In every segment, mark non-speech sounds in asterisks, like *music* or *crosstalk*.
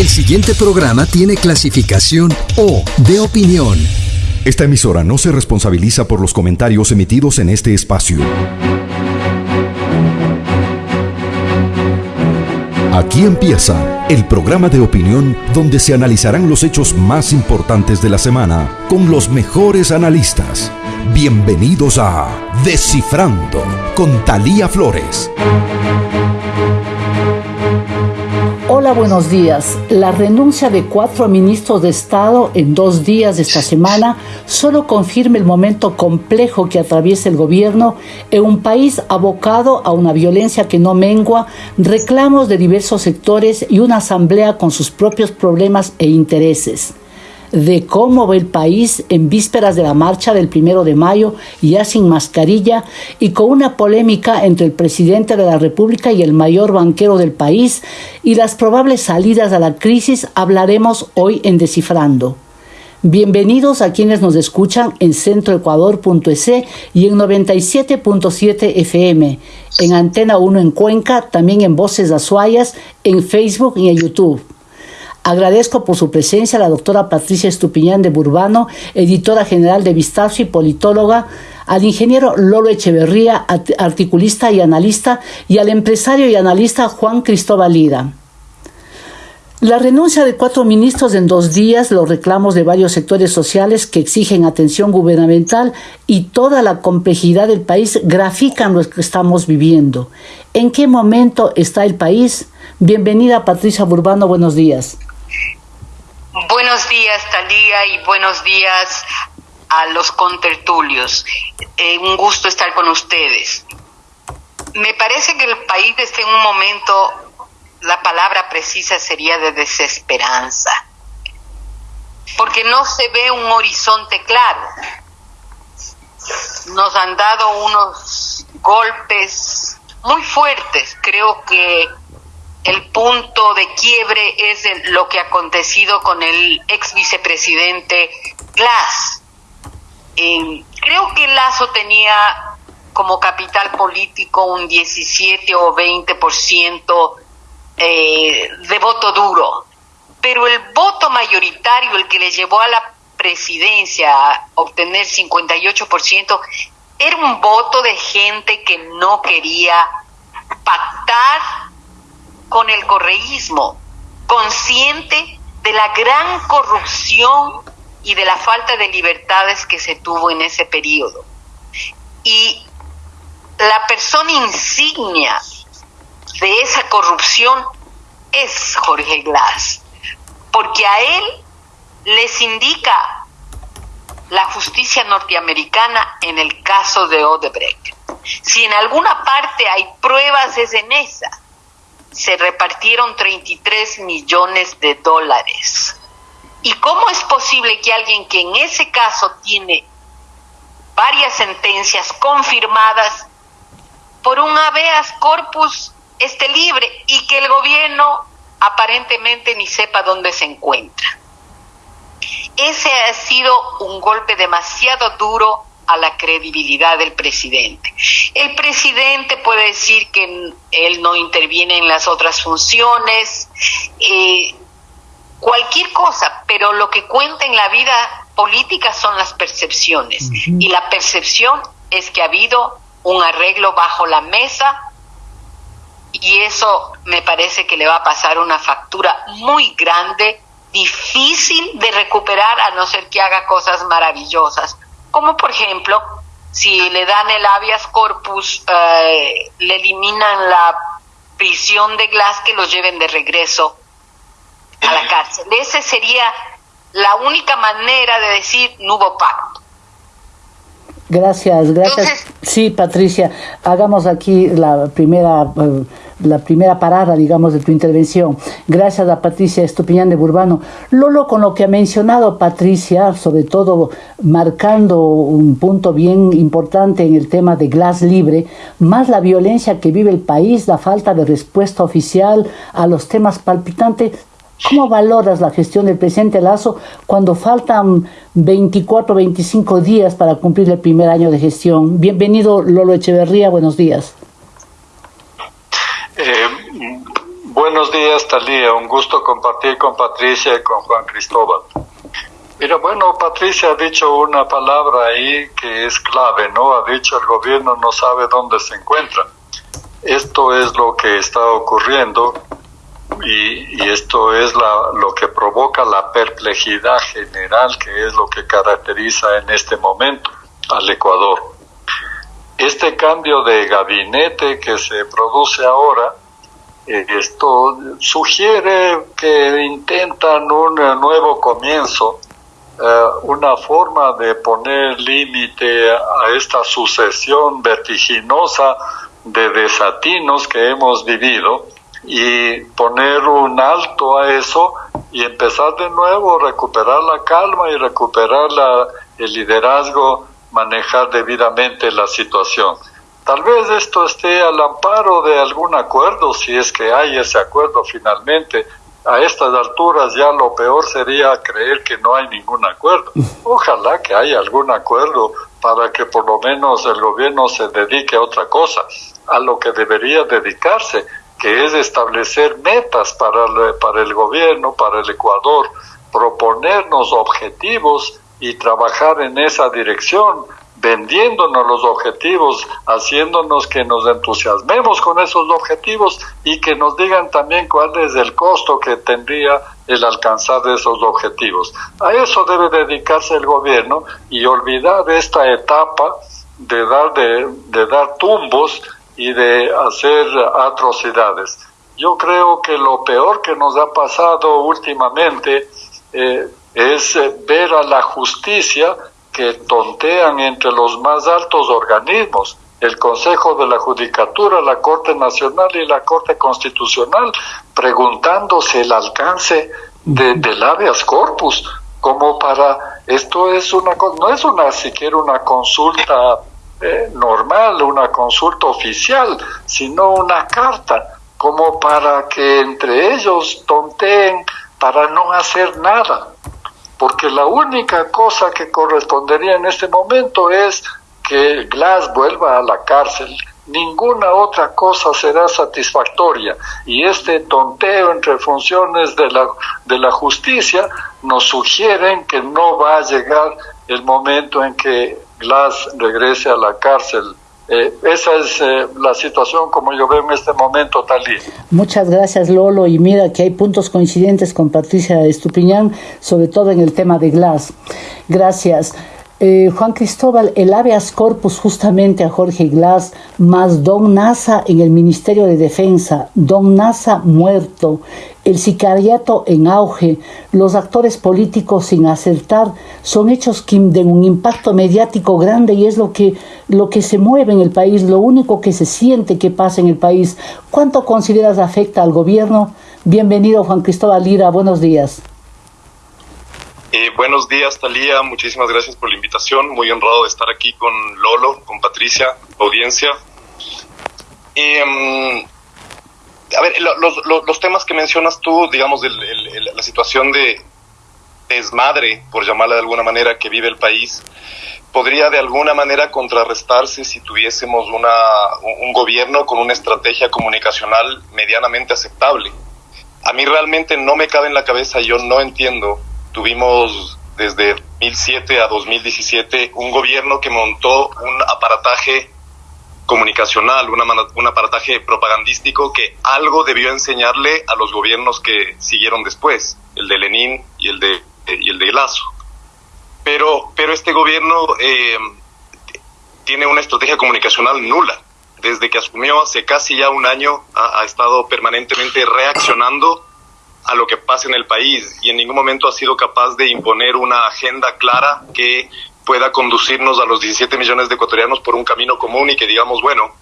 El siguiente programa tiene clasificación O de opinión. Esta emisora no se responsabiliza por los comentarios emitidos en este espacio. Aquí empieza el programa de opinión donde se analizarán los hechos más importantes de la semana con los mejores analistas. Bienvenidos a Descifrando con Talía Flores. Hola, buenos días. La renuncia de cuatro ministros de Estado en dos días de esta semana solo confirma el momento complejo que atraviesa el gobierno en un país abocado a una violencia que no mengua, reclamos de diversos sectores y una asamblea con sus propios problemas e intereses de cómo va el país en vísperas de la marcha del primero de mayo, ya sin mascarilla y con una polémica entre el presidente de la República y el mayor banquero del país y las probables salidas a la crisis hablaremos hoy en Descifrando. Bienvenidos a quienes nos escuchan en centroecuador.es y en 97.7 FM, en Antena 1 en Cuenca, también en Voces Azuayas, en Facebook y en YouTube. Agradezco por su presencia a la doctora Patricia Estupiñán de Burbano, editora general de Vistazo y politóloga, al ingeniero Lolo Echeverría, articulista y analista, y al empresario y analista Juan Cristóbal Lida. La renuncia de cuatro ministros en dos días, los reclamos de varios sectores sociales que exigen atención gubernamental y toda la complejidad del país grafican lo que estamos viviendo. ¿En qué momento está el país? Bienvenida Patricia Burbano, buenos días. Buenos días, Talía, y buenos días a los contertulios. Eh, un gusto estar con ustedes. Me parece que el país está en un momento, la palabra precisa sería de desesperanza, porque no se ve un horizonte claro. Nos han dado unos golpes muy fuertes, creo que el punto de quiebre es lo que ha acontecido con el ex vicepresidente Glass. creo que Lazo tenía como capital político un 17 o 20% eh, de voto duro, pero el voto mayoritario, el que le llevó a la presidencia a obtener 58%, era un voto de gente que no quería pactar con el correísmo, consciente de la gran corrupción y de la falta de libertades que se tuvo en ese periodo. Y la persona insignia de esa corrupción es Jorge Glass, porque a él les indica la justicia norteamericana en el caso de Odebrecht. Si en alguna parte hay pruebas es en esa se repartieron 33 millones de dólares. ¿Y cómo es posible que alguien que en ese caso tiene varias sentencias confirmadas por un habeas corpus esté libre y que el gobierno aparentemente ni sepa dónde se encuentra? Ese ha sido un golpe demasiado duro a la credibilidad del presidente. El presidente puede decir que él no interviene en las otras funciones, eh, cualquier cosa, pero lo que cuenta en la vida política son las percepciones. Y la percepción es que ha habido un arreglo bajo la mesa y eso me parece que le va a pasar una factura muy grande, difícil de recuperar a no ser que haga cosas maravillosas como por ejemplo, si le dan el habeas corpus, eh, le eliminan la prisión de Glass, que lo lleven de regreso a la cárcel. Esa sería la única manera de decir no hubo pacto. Gracias, gracias. sí, Patricia, hagamos aquí la primera... Eh, la primera parada, digamos, de tu intervención. Gracias a Patricia Estupiñán de Burbano. Lolo, con lo que ha mencionado Patricia, sobre todo marcando un punto bien importante en el tema de Glass Libre, más la violencia que vive el país, la falta de respuesta oficial a los temas palpitantes, ¿Cómo valoras la gestión del presidente Lazo cuando faltan 24, 25 días para cumplir el primer año de gestión? Bienvenido Lolo Echeverría, buenos días. Buenos días, Talía. Un gusto compartir con Patricia y con Juan Cristóbal. Mira, bueno, Patricia ha dicho una palabra ahí que es clave, ¿no? Ha dicho el gobierno no sabe dónde se encuentra. Esto es lo que está ocurriendo y, esto es lo que provoca la perplejidad general, que es lo que caracteriza en este momento al Ecuador. Este cambio de gabinete que se produce ahora, eh, esto sugiere que intentan un nuevo comienzo, eh, una forma de poner límite a esta sucesión vertiginosa de desatinos que hemos vivido y poner un alto a eso y empezar de nuevo, recuperar la calma y recuperar la, el liderazgo, manejar debidamente la situación. Tal vez esto esté al amparo de algún acuerdo, si es que hay ese acuerdo finalmente. A estas alturas ya lo peor sería creer que no hay ningún acuerdo. Ojalá que haya algún acuerdo para que por lo menos el gobierno se dedique a otra cosa, a lo que debería dedicarse, que es establecer metas para el, para el gobierno, para el Ecuador, proponernos objetivos y trabajar en esa dirección, vendiéndonos los objetivos, haciéndonos que nos entusiasmemos con esos objetivos y que nos digan también cuál es el costo que tendría el alcanzar esos objetivos. A eso debe dedicarse el gobierno y olvidar esta etapa de dar, de, dar tumbos y de hacer atrocidades. Yo creo que lo peor que nos ha pasado últimamente eh, es eh, ver a la justicia que tontean entre los más altos organismos, el Consejo de la Judicatura, la Corte Nacional y la Corte Constitucional, preguntándose el alcance de, del habeas corpus, como para, esto es una, no es una siquiera una consulta eh, normal, una consulta oficial, sino una carta, como para que entre ellos tonteen para no hacer nada. Porque la única cosa que correspondería en este momento es que Glass vuelva a la cárcel. Ninguna otra cosa será satisfactoria. Y este tonteo entre funciones de la, de la justicia nos sugieren que no va a llegar el momento en que Glass regrese a la cárcel. Eh, esa es eh, la situación como yo veo en este momento, Talí. Muchas gracias, Lolo. Y mira que hay puntos coincidentes con Patricia Estupiñán, sobre todo en el tema de Glass. Gracias. Eh, Juan Cristóbal, el habeas corpus justamente a Jorge Glass, más Don Nasa en el Ministerio de Defensa, Don Nasa muerto, el sicariato en auge, los actores políticos sin acertar, son hechos que den un impacto mediático grande y es lo que, lo que se mueve en el país, lo único que se siente que pasa en el país. ¿Cuánto consideras afecta al gobierno? Bienvenido Juan Cristóbal Lira, buenos días. Eh, buenos días, Talía. Muchísimas gracias por la invitación. Muy honrado de estar aquí con Lolo, con Patricia, audiencia. Em, a ver, los, temas que mencionas tú, digamos, la situación de desmadre, por llamarla de alguna manera, que vive el país, podría de alguna manera contrarrestarse si tuviésemos una, un gobierno con una estrategia comunicacional medianamente aceptable. A mí realmente no me cabe en la cabeza, yo no entiendo tuvimos desde 2007 a 2017 un gobierno que montó un aparataje comunicacional, un aparataje propagandístico que algo debió enseñarle a los gobiernos que siguieron después, el de Lenin y el de, y el de Lazo. Pero, pero este gobierno eh, tiene una estrategia comunicacional nula. Desde que asumió hace casi ya un año, ha estado permanentemente reaccionando a lo que pasa en el país y en ningún momento ha sido capaz de imponer una agenda clara que pueda conducirnos a los 17 millones de ecuatorianos por un camino común y que digamos, bueno,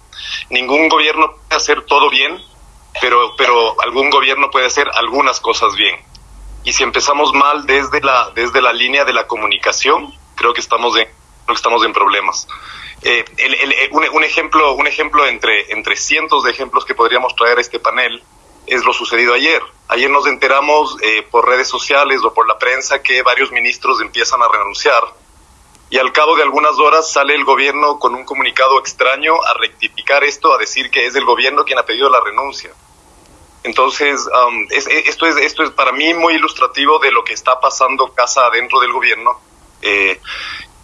ningún gobierno puede hacer todo bien, pero, pero algún gobierno puede hacer algunas cosas bien. Y si empezamos mal desde la, desde la línea de la comunicación, creo que estamos en, estamos en problemas. Eh, un, un, ejemplo, un ejemplo entre, entre cientos de ejemplos que podríamos traer a este panel es lo sucedido ayer. Ayer nos enteramos eh, por redes sociales o por la prensa que varios ministros empiezan a renunciar y al cabo de algunas horas sale el gobierno con un comunicado extraño a rectificar esto, a decir que es el gobierno quien ha pedido la renuncia. Entonces, um, esto, es, esto es para mí muy ilustrativo de lo que está pasando casa adentro del gobierno, eh,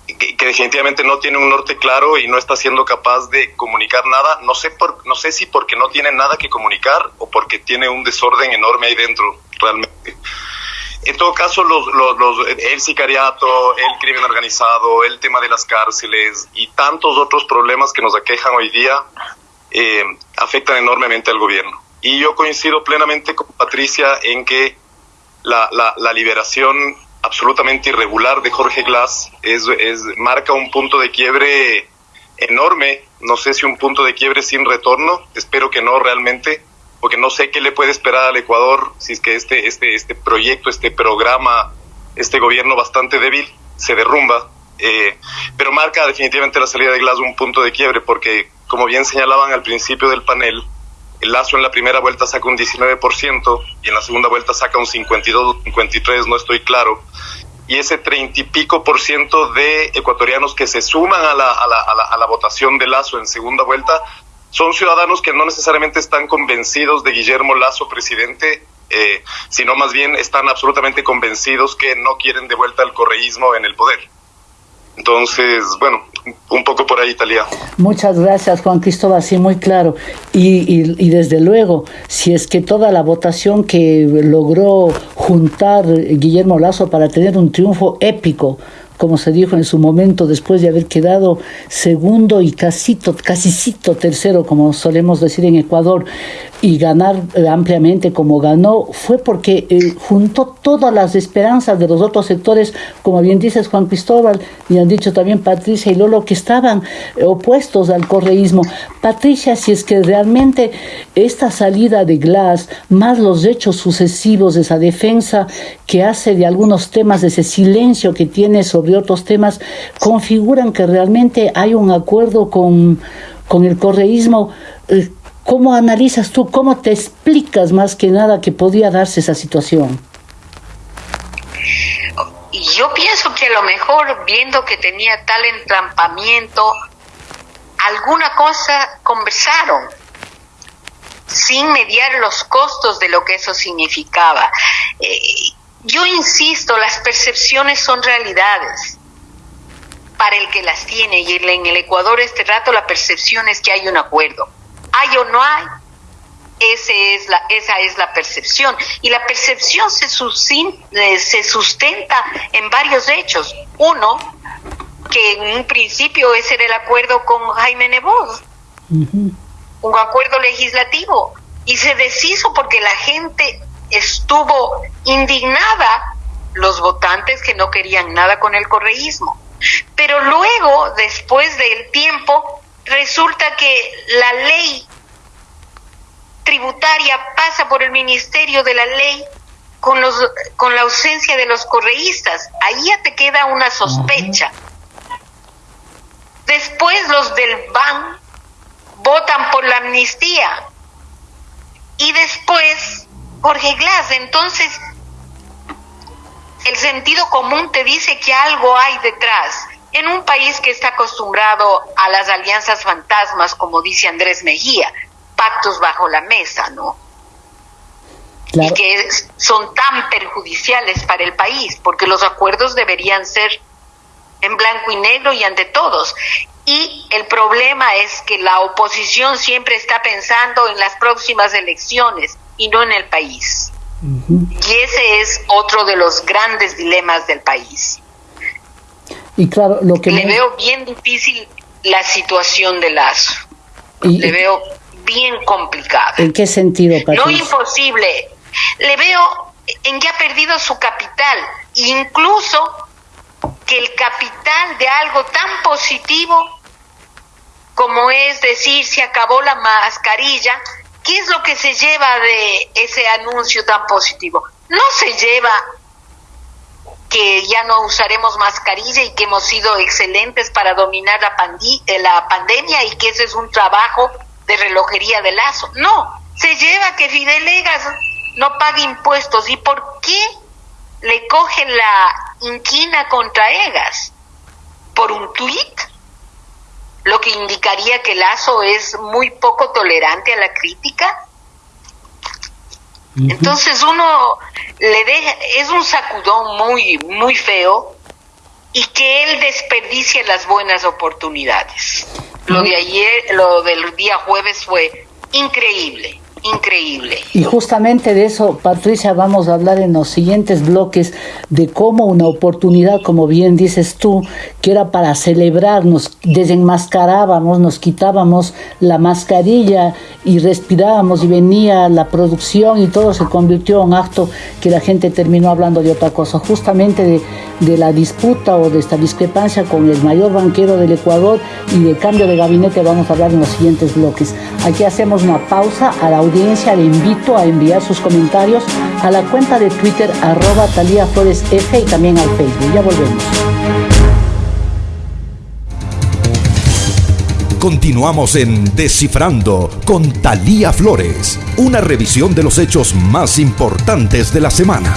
que, definitivamente no tiene un norte claro y no está siendo capaz de comunicar nada. No sé, por, no sé si porque no tiene nada que comunicar o porque tiene un desorden enorme ahí dentro, realmente. En todo caso, los, los, el sicariato, el crimen organizado, el tema de las cárceles y tantos otros problemas que nos aquejan hoy día eh, afectan enormemente al gobierno. Y yo coincido plenamente con Patricia en que la, la, liberación absolutamente irregular de Jorge Glass es, es, marca un punto de quiebre enorme. No sé si un punto de quiebre sin retorno, espero que no realmente porque no sé qué le puede esperar al Ecuador si es que este, este, este proyecto, este programa, este gobierno bastante débil se derrumba. Eh, pero marca definitivamente la salida de Glass un punto de quiebre, porque como bien señalaban al principio del panel, el Lazo en la primera vuelta saca un 19% y en la segunda vuelta saca un 52 53, no estoy claro. Y ese 30 y pico por ciento de ecuatorianos que se suman a la, a la, a la, a la votación de Lazo en segunda vuelta son ciudadanos que no necesariamente están convencidos de Guillermo Lazo presidente, eh, sino más bien están absolutamente convencidos que no quieren de vuelta el correísmo en el poder. Entonces, bueno, un poco por ahí, Talía. Muchas gracias, Juan Cristóbal, sí, muy claro. Y, y, desde luego, si es que toda la votación que logró juntar Guillermo Lazo para tener un triunfo épico como se dijo en su momento, después de haber quedado segundo y casito, casicito tercero, como solemos decir en Ecuador, y ganar eh, ampliamente como ganó, fue porque eh, juntó todas las esperanzas de los otros sectores, como bien dices Juan Cristóbal, y han dicho también Patricia y Lolo, que estaban eh, opuestos al correísmo. Patricia, si es que realmente esta salida de Glass, más los hechos sucesivos, esa defensa que hace de algunos temas, ese silencio que tiene sobre otros temas, configuran que realmente hay un acuerdo con, con el correísmo. ¿Cómo analizas tú, cómo te explicas más que nada que podía darse esa situación? Yo pienso que a lo mejor viendo que tenía tal entrampamiento, alguna cosa conversaron sin mediar los costos de lo que eso significaba. Eh, yo insisto, las percepciones son realidades para el que las tiene y en el Ecuador este rato la percepción es que hay un acuerdo hay o no hay. Ese es la, esa es la percepción. Y la percepción se, eh, se sustenta en varios hechos. Uno, que en un principio ese era el acuerdo con Jaime Nebot, un acuerdo legislativo, y se deshizo porque la gente estuvo indignada, los votantes que no querían nada con el correísmo. Pero luego, después del tiempo, resulta que la ley tributaria pasa por el Ministerio de la Ley con, los, con la ausencia de los correístas. Ahí ya te queda una sospecha. Después los del BAN votan por la amnistía. Y después Jorge Glass. Entonces, el sentido común te dice que algo hay detrás en un país que está acostumbrado a las alianzas fantasmas, como dice Andrés Mejía, pactos bajo la mesa, ¿no? Y que son tan perjudiciales para el país, porque los acuerdos deberían ser en blanco y negro y ante todos. Y el problema es que la oposición siempre está pensando en las próximas elecciones y no en el país. Y ese es otro de los grandes dilemas del país. Y claro, lo que le veo bien difícil la situación de Lazo. le veo bien complicada. ¿En qué sentido? No imposible. Le veo en que ha perdido su capital, incluso que el capital de algo tan positivo como es decir se acabó la mascarilla, ¿qué es lo que se lleva de ese anuncio tan positivo? No se lleva que ya no usaremos mascarilla y que hemos sido excelentes para dominar la, eh, la pandemia y que ese es un trabajo de relojería de lazo. No, se lleva que Fidel Egas no pague impuestos. ¿Y por qué le cogen la inquina contra Egas? ¿Por un tuit? Lo que indicaría que Lazo es muy poco tolerante a la crítica. Entonces uno le deja, es un sacudón muy, muy feo y que él desperdicie las buenas oportunidades. Lo de ayer, lo del día jueves fue increíble increíble. Y justamente de eso, Patricia, vamos a hablar en los siguientes bloques de cómo una oportunidad, como bien dices tú, que era para celebrarnos, desenmascarábamos, nos quitábamos la mascarilla y respirábamos y venía la producción y todo se convirtió en acto que la gente terminó hablando de otra cosa, justamente de, la disputa o de esta discrepancia con el mayor banquero del Ecuador y de cambio de gabinete vamos a hablar en los siguientes bloques. Aquí hacemos una pausa a la audiencia, le invito a enviar sus comentarios a la cuenta de Twitter arroba Talía Flores F y también al Facebook. Ya volvemos. Continuamos en Descifrando con Talía Flores, una revisión de los hechos más importantes de la semana.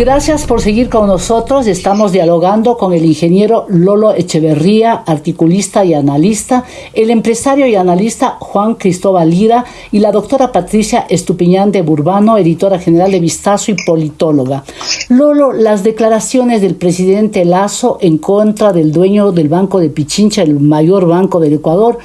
Gracias por seguir con nosotros. Estamos dialogando con el ingeniero Lolo Echeverría, articulista y analista, el empresario y analista Juan Cristóbal Lira y la doctora Patricia Estupiñán de Burbano, editora general de Vistazo y politóloga. Lolo, las declaraciones del presidente Lazo en contra del dueño del Banco de Pichincha, el mayor banco del Ecuador,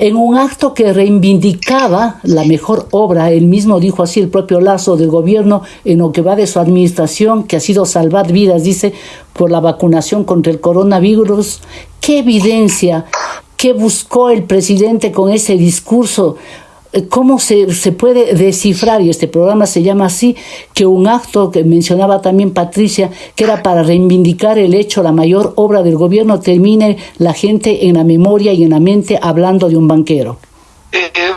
en un acto que reivindicaba la mejor obra, él mismo dijo así el propio Lazo del gobierno en lo que va de su administración, que ha sido salvar vidas, dice, por la vacunación contra el coronavirus. ¿Qué evidencia, qué buscó el presidente con ese discurso? Cómo se, se, puede descifrar, y este programa se llama así, que un acto que mencionaba también Patricia, que era para reivindicar el hecho, la mayor obra del gobierno, termine la gente en la memoria y en la mente hablando de un banquero. Eh, eh,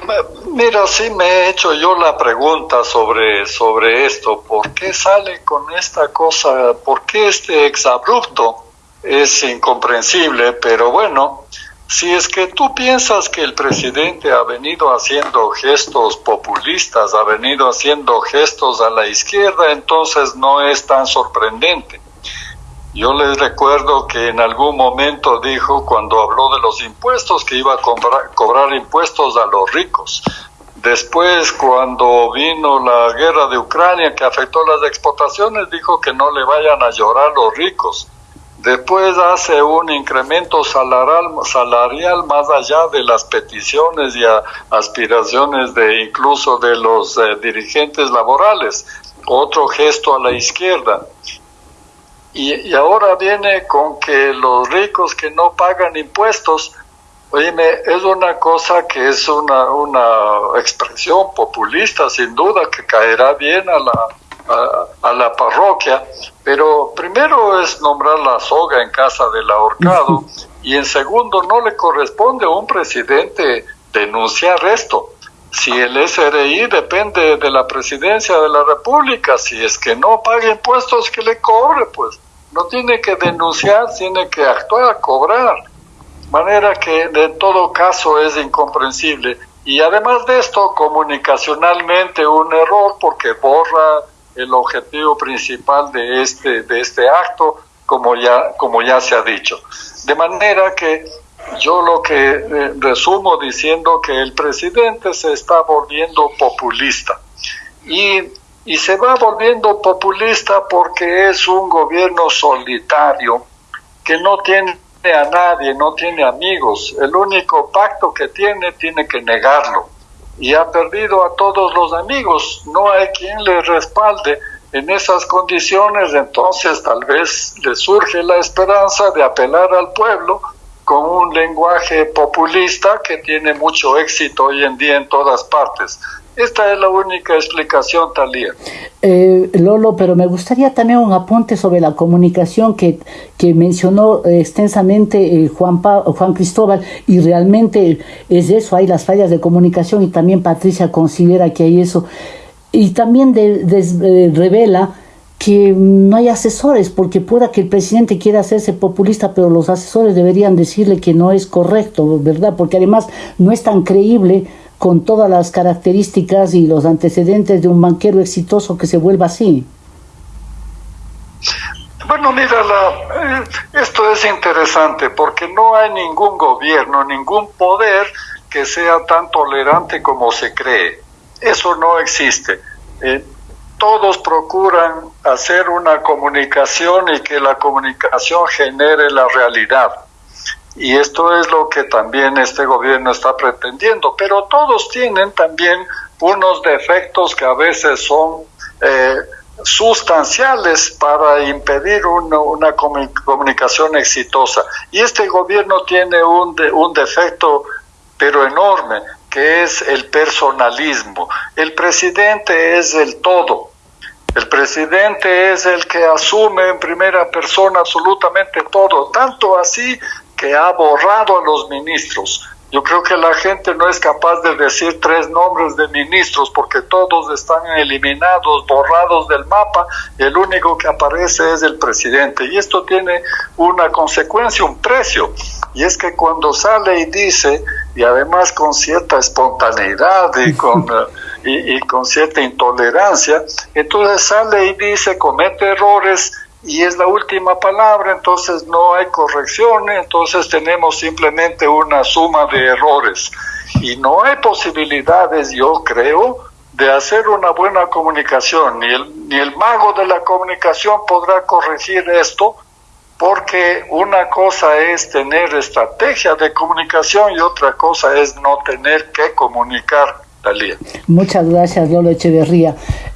mira, sí me he hecho yo la pregunta sobre, sobre esto, ¿por qué sale con esta cosa? ¿Por qué este exabrupto? Es incomprensible, pero bueno, si es que tú piensas que el presidente ha venido haciendo gestos populistas, ha venido haciendo gestos a la izquierda, entonces no es tan sorprendente. Yo les recuerdo que en algún momento dijo cuando habló de los impuestos que iba a cobrar, impuestos a los ricos. Después, cuando vino la guerra de Ucrania que afectó las exportaciones, dijo que no le vayan a llorar los ricos. Después hace un incremento salarial, salarial más allá de las peticiones y aspiraciones de incluso de los eh, dirigentes laborales. Otro gesto a la izquierda. Y, ahora viene con que los ricos que no pagan impuestos, oíme, es una cosa que es una, una expresión populista, sin duda, que caerá bien a la, a, la parroquia, pero primero es nombrar la soga en casa del ahorcado *laughs* y en segundo no le corresponde a un presidente denunciar esto. Si el SRI depende de la presidencia de la República, si es que no paga impuestos que le cobre, pues no tiene que denunciar, tiene que actuar, cobrar. Manera que de todo caso es incomprensible. Y además de esto, comunicacionalmente un error porque borra el objetivo principal de este, de este acto, como ya, como ya se ha dicho. De manera que yo lo que eh, resumo diciendo que el presidente se está volviendo populista y, y se va volviendo populista porque es un gobierno solitario que no tiene a nadie, no tiene amigos. El único pacto que tiene tiene que negarlo y ha perdido a todos los amigos, no hay quien le respalde en esas condiciones, entonces tal vez le surge la esperanza de apelar al pueblo con un lenguaje populista que tiene mucho éxito hoy en día en todas partes. Esta es la única explicación, Talía. Eh, Lolo, pero me gustaría también un apunte sobre la comunicación que, que mencionó eh, extensamente eh, Juan, Juan Cristóbal, y realmente es eso, hay las fallas de comunicación y también Patricia considera que hay eso. Y también revela que no hay asesores, porque pueda que el presidente quiera hacerse populista, pero los asesores deberían decirle que no es correcto, ¿verdad? Porque además no es tan creíble con todas las características y los antecedentes de un banquero exitoso que se vuelva así? Bueno, mira, eh, esto es interesante porque no hay ningún gobierno, ningún poder que sea tan tolerante como se cree. Eso no existe. Eh, todos procuran hacer una comunicación y que la comunicación genere la realidad. Y esto es lo que también este gobierno está pretendiendo. Pero todos tienen también unos defectos que a veces son eh, sustanciales para impedir una, comunicación exitosa. Y este gobierno tiene un, un defecto, pero enorme, que es el personalismo. El presidente es el todo. El presidente es el que asume en primera persona absolutamente todo, tanto así que ha borrado a los ministros. Yo creo que la gente no es capaz de decir tres nombres de ministros porque todos están eliminados, borrados del mapa, el único que aparece es el presidente. Y esto tiene una consecuencia, un precio. Y es que cuando sale y dice, y además con cierta espontaneidad y *laughs* con, y con cierta intolerancia, entonces sale y dice, comete errores, y es la última palabra, entonces no hay corrección, entonces tenemos simplemente una suma de errores. Y no hay posibilidades, yo creo, de hacer una buena comunicación. Ni el, ni el mago de la comunicación podrá corregir esto, porque una cosa es tener estrategia de comunicación y otra cosa es no tener que comunicar Muchas gracias, Lolo Echeverría.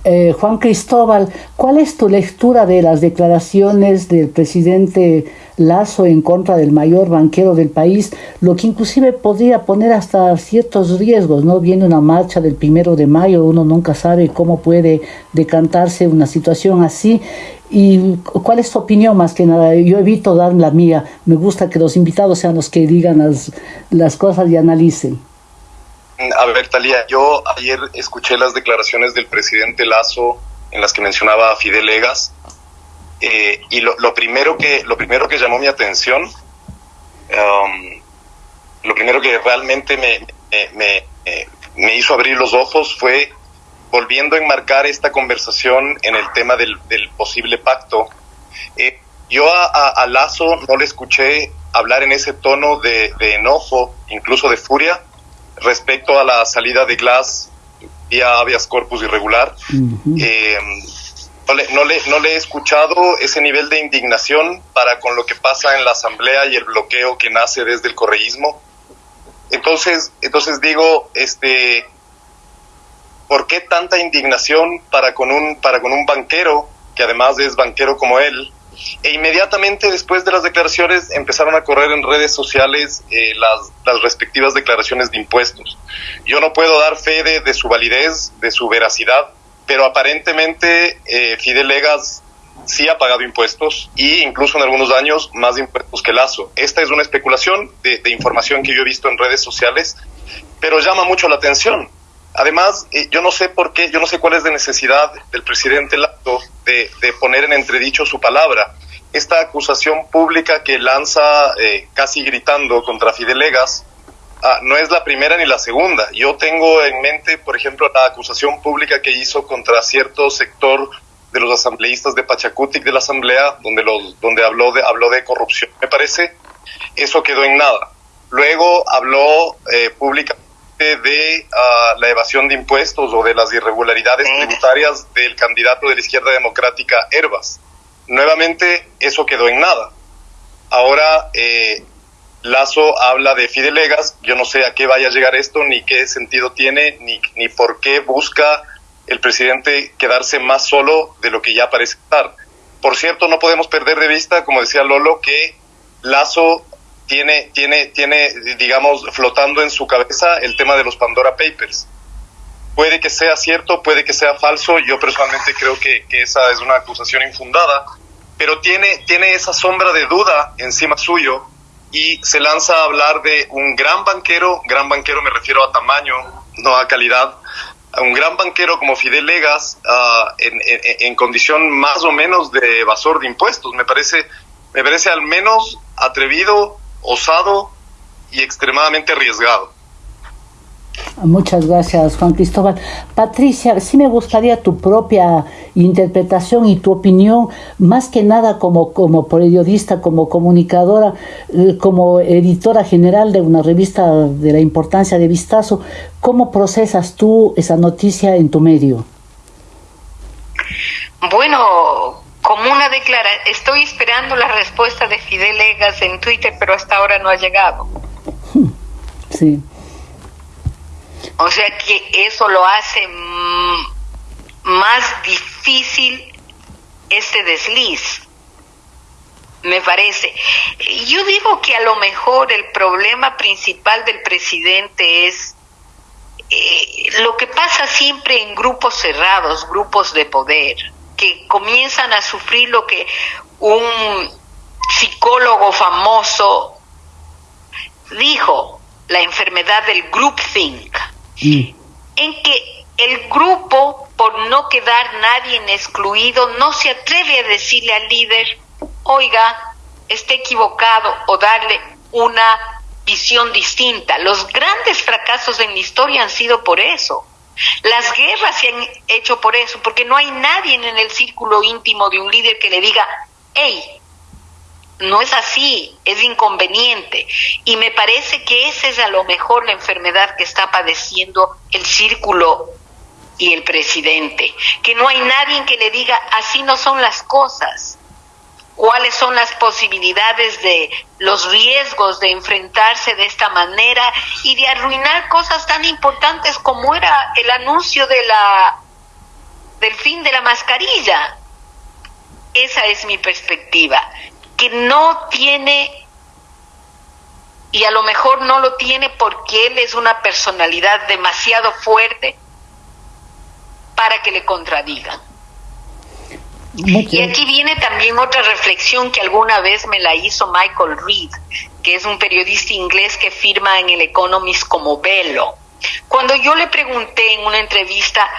Eh, Juan Cristóbal, ¿cuál es tu lectura de las declaraciones del presidente Lazo en contra del mayor banquero del país, lo que inclusive podría poner hasta ciertos riesgos, ¿no? Viene una marcha del primero de mayo, uno nunca sabe cómo puede decantarse una situación así. ¿Y cuál es tu opinión más que nada? Yo evito dar la mía, me gusta que los invitados sean los que digan las, las cosas y analicen. A ver, Talía, yo ayer escuché las declaraciones del presidente Lazo en las que mencionaba a Fidel Legas eh, y lo, primero que, lo primero que llamó mi atención, um, lo primero que realmente me, me, me, hizo abrir los ojos fue volviendo a enmarcar esta conversación en el tema del, del posible pacto. Eh, yo a, a, Lazo no le escuché hablar en ese tono de, de enojo, incluso de furia, respecto a la salida de Glass vía habeas corpus irregular. Eh, no, le, no, le, no le he escuchado ese nivel de indignación para con lo que pasa en la asamblea y el bloqueo que nace desde el correísmo. Entonces, entonces digo, este, ¿por qué tanta indignación para con un, para con un banquero, que además es banquero como él, e inmediatamente después de las declaraciones empezaron a correr en redes sociales eh, las, respectivas declaraciones de impuestos. Yo no puedo dar fe de, su validez, de su veracidad, pero aparentemente eh, Fidel Legas sí ha pagado impuestos y incluso en algunos años más impuestos que Lazo. Esta es una especulación de, de información que yo he visto en redes sociales, pero llama mucho la atención Además, eh, yo no sé por qué, yo no sé cuál es la necesidad del presidente Lato de, poner en entredicho su palabra. Esta acusación pública que lanza eh, casi gritando contra Fidelegas ah, no es la primera ni la segunda. Yo tengo en mente, por ejemplo, la acusación pública que hizo contra cierto sector de los asambleístas de Pachacutic de la Asamblea, donde, los, donde habló, de, habló de corrupción. Me parece, eso quedó en nada. Luego habló eh, públicamente de ah, la evasión de impuestos o de las irregularidades tributarias del candidato de la izquierda democrática, Herbas. Nuevamente, eso quedó en nada. Ahora, eh, Lazo habla de Fidelegas, yo no sé a qué vaya a llegar esto, ni qué sentido tiene, ni, ni por qué busca el presidente quedarse más solo de lo que ya parece estar. Por cierto, no podemos perder de vista, como decía Lolo, que Lazo tiene, tiene, tiene, digamos, flotando en su cabeza el tema de los Pandora Papers. Puede que sea cierto, puede que sea falso, yo personalmente creo que, esa es una acusación infundada, pero tiene, tiene esa sombra de duda encima suyo y se lanza a hablar de un gran banquero, gran banquero me refiero a tamaño, no a calidad, a un gran banquero como Fidel Legas ah, en, en, condición más o menos de evasor de impuestos. Me parece, me parece al menos atrevido osado y extremadamente arriesgado. Muchas gracias, Juan Cristóbal. Patricia, sí me gustaría tu propia interpretación y tu opinión, más que nada como, como periodista, como comunicadora, eh, como editora general de una revista de la importancia de Vistazo. ¿Cómo procesas tú esa noticia en tu medio? Bueno, como una declaración, estoy esperando la respuesta de Fidel Egas en Twitter, pero hasta ahora no ha llegado. Sí. O sea que eso lo hace más difícil este desliz, me parece. Yo digo que a lo mejor el problema principal del presidente es eh, lo que pasa siempre en grupos cerrados, grupos de poder, que comienzan a sufrir lo que un psicólogo famoso dijo, la enfermedad del groupthink en que el grupo, por no quedar nadie excluido, no se atreve a decirle al líder, oiga, esté equivocado o darle una visión distinta. Los grandes fracasos en la historia han sido por eso. Las guerras se han hecho por eso, porque no hay nadie en el círculo íntimo de un líder que le diga, hey, no es así, es inconveniente. Y me parece que esa es a lo mejor la enfermedad que está padeciendo el círculo y el presidente. Que no hay nadie que le diga, así no son las cosas. ¿Cuáles son las posibilidades de los riesgos de enfrentarse de esta manera y de arruinar cosas tan importantes como era el anuncio de la del fin de la mascarilla? Esa es mi perspectiva que no tiene, y a lo mejor no lo tiene porque él es una personalidad demasiado fuerte para que le contradigan. Y aquí viene también otra reflexión que alguna vez me la hizo Michael Reed, que es un periodista inglés que firma en el Economist como Velo. Cuando yo le pregunté en una entrevista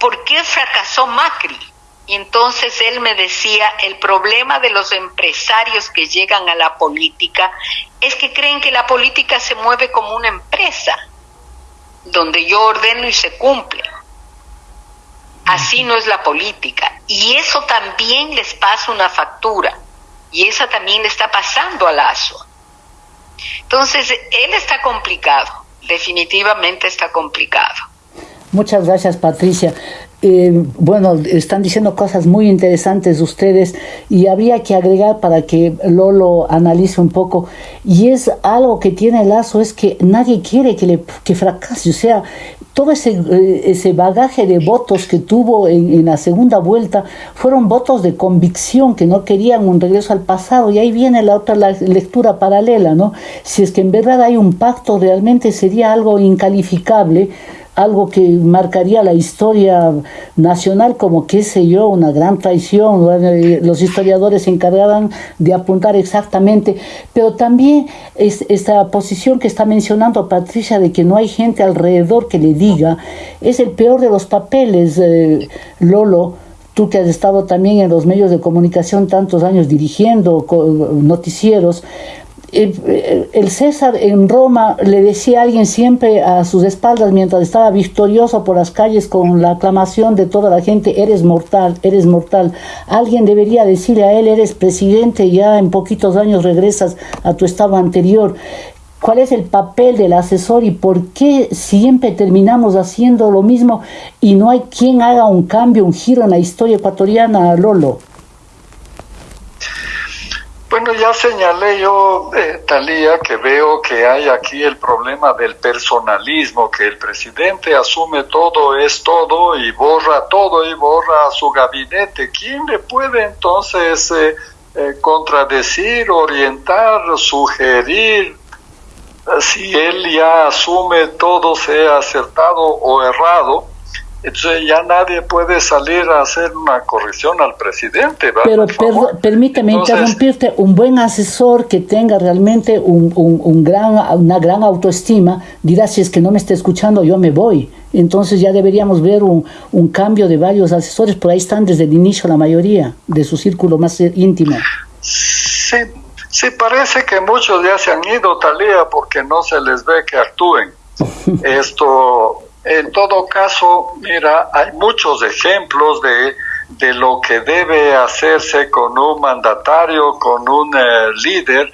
por qué fracasó Macri, y entonces él me decía, el problema de los empresarios que llegan a la política es que creen que la política se mueve como una empresa, donde yo ordeno y se cumple. Así no es la política. Y eso también les pasa una factura. Y esa también le está pasando a Lazo. Entonces, él está complicado. Definitivamente está complicado. Muchas gracias, Patricia. Eh, bueno, están diciendo cosas muy interesantes ustedes y había que agregar para que Lolo analice un poco. Y es algo que tiene lazo, es que nadie quiere que, le, que fracase. O sea, todo ese, eh, ese bagaje de votos que tuvo en, en, la segunda vuelta fueron votos de convicción, que no querían un regreso al pasado. Y ahí viene la otra la lectura paralela, ¿no? Si es que en verdad hay un pacto, realmente sería algo incalificable algo que marcaría la historia nacional como, qué sé yo, una gran traición. Los historiadores se encargaban de apuntar exactamente, pero también es, esta posición que está mencionando Patricia de que no hay gente alrededor que le diga, es el peor de los papeles, eh, Lolo tú que has estado también en los medios de comunicación tantos años dirigiendo noticieros, el César en Roma le decía a alguien siempre a sus espaldas mientras estaba victorioso por las calles con la aclamación de toda la gente, eres mortal, eres mortal. Alguien debería decirle a él, eres presidente, ya en poquitos años regresas a tu estado anterior. ¿Cuál es el papel del asesor y por qué siempre terminamos haciendo lo mismo y no hay quien haga un cambio, un giro en la historia ecuatoriana, Lolo? Bueno, ya señalé yo, eh, Talía, que veo que hay aquí el problema del personalismo, que el presidente asume todo, es todo y borra todo y borra a su gabinete. ¿Quién le puede entonces eh, eh, contradecir, orientar, sugerir? Si él ya asume todo, sea acertado o errado, entonces ya nadie puede salir a hacer una corrección al presidente. Pero permíteme interrumpirte, un buen asesor que tenga realmente un, un, gran, una gran autoestima dirá, si es que no me está escuchando, yo me voy. Entonces ya deberíamos ver un, un cambio de varios asesores, por ahí están desde el inicio la mayoría de su círculo más íntimo. Sí, sí parece que muchos ya se han ido, Talía, porque no se les ve que actúen *laughs* Esto, en todo caso, mira, hay muchos ejemplos de, de lo que debe hacerse con un mandatario, con un eh, líder,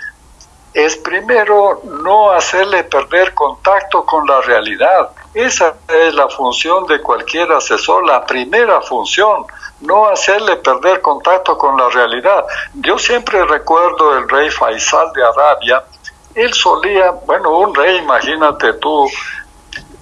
es primero no hacerle perder contacto con la realidad. Esa es la función de cualquier asesor, la primera función, no hacerle perder contacto con la realidad. Yo siempre recuerdo el rey Faisal de Arabia, él solía, bueno, un rey, imagínate tú,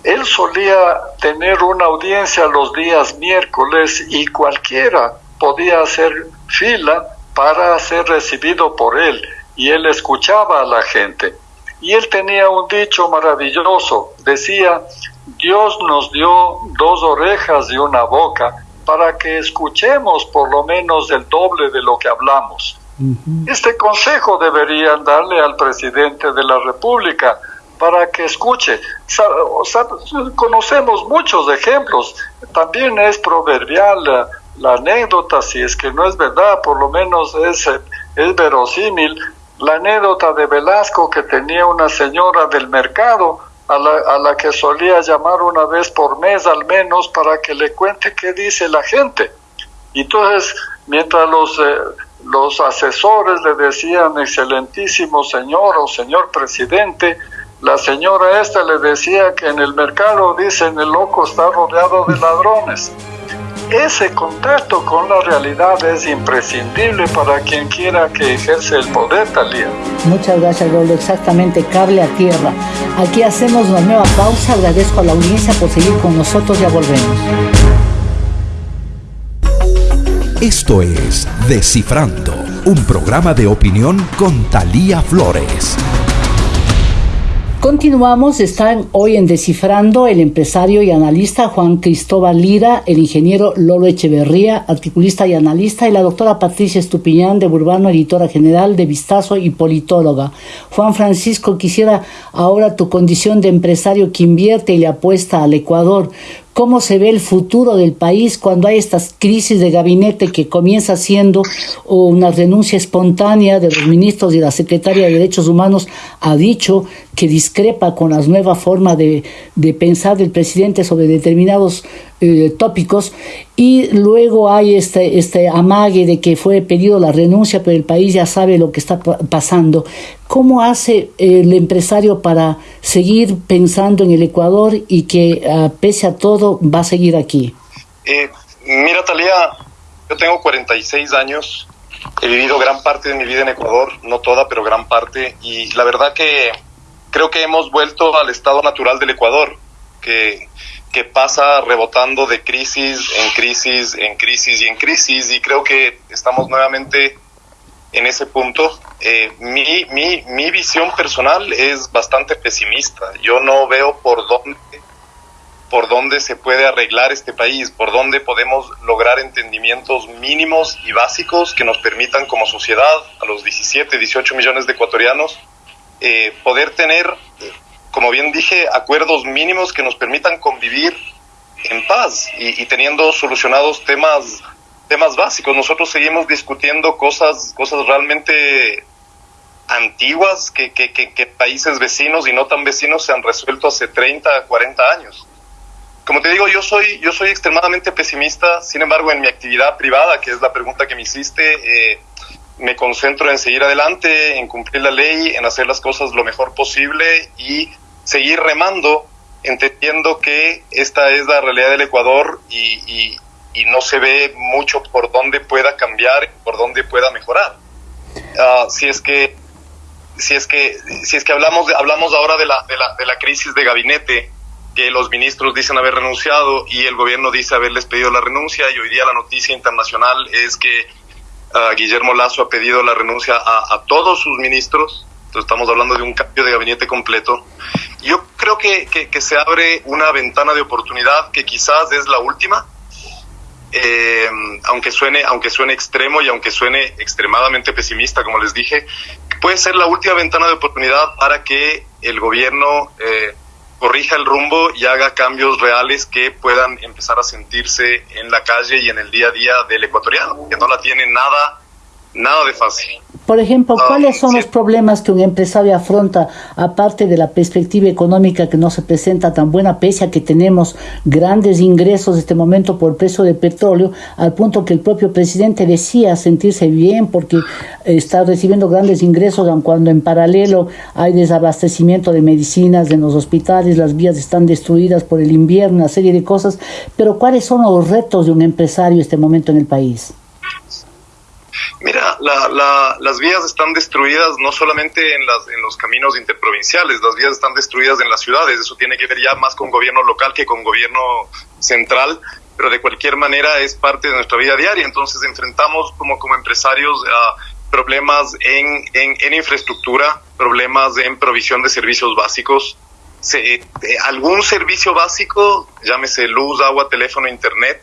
él solía tener una audiencia los días miércoles y cualquiera podía hacer fila para ser recibido por él y él escuchaba a la gente. Y él tenía un dicho maravilloso, decía, Dios nos dio dos orejas y una boca para que escuchemos por lo menos el doble de lo que hablamos. Este consejo deberían darle al presidente de la República para que escuche. conocemos muchos ejemplos. También es proverbial la, la, anécdota, si es que no es verdad, por lo menos es, es verosímil, la anécdota de Velasco que tenía una señora del mercado a la, a la que solía llamar una vez por mes al menos para que le cuente qué dice la gente. Entonces, mientras los, eh, los asesores le decían excelentísimo señor o señor presidente, la señora esta le decía que en el mercado dicen el loco está rodeado de ladrones. Ese contacto con la realidad es imprescindible para quien quiera que ejerce el poder, Talía. Muchas gracias, Rolo. Exactamente, cable a tierra. Aquí hacemos una nueva pausa. Agradezco a la audiencia por seguir con nosotros. Ya volvemos. Esto es Descifrando, un programa de opinión con Talía Flores. Continuamos, están hoy en Descifrando el empresario y analista Juan Cristóbal Lira, el ingeniero Lolo Echeverría, articulista y analista, y la doctora Patricia Estupiñán de Burbano, editora general de Vistazo y politóloga. Juan Francisco, quisiera ahora tu condición de empresario que invierte y le apuesta al Ecuador cómo se ve el futuro del país cuando hay estas crisis de gabinete que comienza siendo una renuncia espontánea de los ministros y la secretaria de Derechos Humanos ha dicho que discrepa con la nueva forma de, de pensar del presidente sobre determinados eh, tópicos y luego hay este, este amague de que fue pedido la renuncia, pero el país ya sabe lo que está pasando. ¿Cómo hace el empresario para seguir pensando en el Ecuador y que ah, pese a todo va a seguir aquí? Eh, mira, Talía, yo tengo 46 años, he vivido gran parte de mi vida en Ecuador, no toda, pero gran parte, y la verdad que creo que hemos vuelto al estado natural del Ecuador, que que pasa rebotando de crisis en crisis, en crisis y en crisis, y creo que estamos nuevamente en ese punto. Eh, mi, mi, mi visión personal es bastante pesimista. Yo no veo por dónde, por dónde se puede arreglar este país, por dónde podemos lograr entendimientos mínimos y básicos que nos permitan como sociedad, a los 17, 18 millones de ecuatorianos, eh, poder tener como bien dije, acuerdos mínimos que nos permitan convivir en paz y, teniendo solucionados temas temas básicos. Nosotros seguimos discutiendo cosas cosas realmente antiguas que, que, que, países vecinos y no tan vecinos se han resuelto hace 30, 40 años. Como te digo, yo soy, yo soy extremadamente pesimista, sin embargo, en mi actividad privada, que es la pregunta que me hiciste, eh, me concentro en seguir adelante, en cumplir la ley, en hacer las cosas lo mejor posible y seguir remando, entendiendo que esta es la realidad del Ecuador y, no se ve mucho por dónde pueda cambiar, por dónde pueda mejorar. Ah, si es que si es que si es que hablamos hablamos ahora de la, de la, de la crisis de gabinete que los ministros dicen haber renunciado y el gobierno dice haberles pedido la renuncia y hoy día la noticia internacional es que Guillermo Lazo ha pedido la renuncia a, todos sus ministros, estamos hablando de un cambio de gabinete completo. Yo creo que, que, se abre una ventana de oportunidad que quizás es la última, eh, aunque suene aunque suene extremo y aunque suene extremadamente pesimista, como les dije, puede ser la última ventana de oportunidad para que el gobierno eh, corrija el rumbo y haga cambios reales que puedan empezar a sentirse en la calle y en el día a día del ecuatoriano, que no la tiene nada nada de fácil. Por ejemplo, ¿cuáles son los problemas que un empresario afronta, aparte de la perspectiva económica que no se presenta tan buena, pese a que tenemos grandes ingresos en este momento por el precio del petróleo, al punto que el propio presidente decía sentirse bien porque está recibiendo grandes ingresos, aun cuando en paralelo hay desabastecimiento de medicinas en los hospitales, las vías están destruidas por el invierno, una serie de cosas. Pero ¿cuáles son los retos de un empresario en este momento en el país? Mira, las vías están destruidas no solamente en, las, los caminos interprovinciales, las vías están destruidas en las ciudades. Eso tiene que ver ya más con gobierno local que con gobierno central, pero de cualquier manera es parte de nuestra vida diaria. Entonces enfrentamos como, empresarios a problemas en, infraestructura, problemas en provisión de servicios básicos. Se, algún servicio básico, llámese luz, agua, teléfono, internet,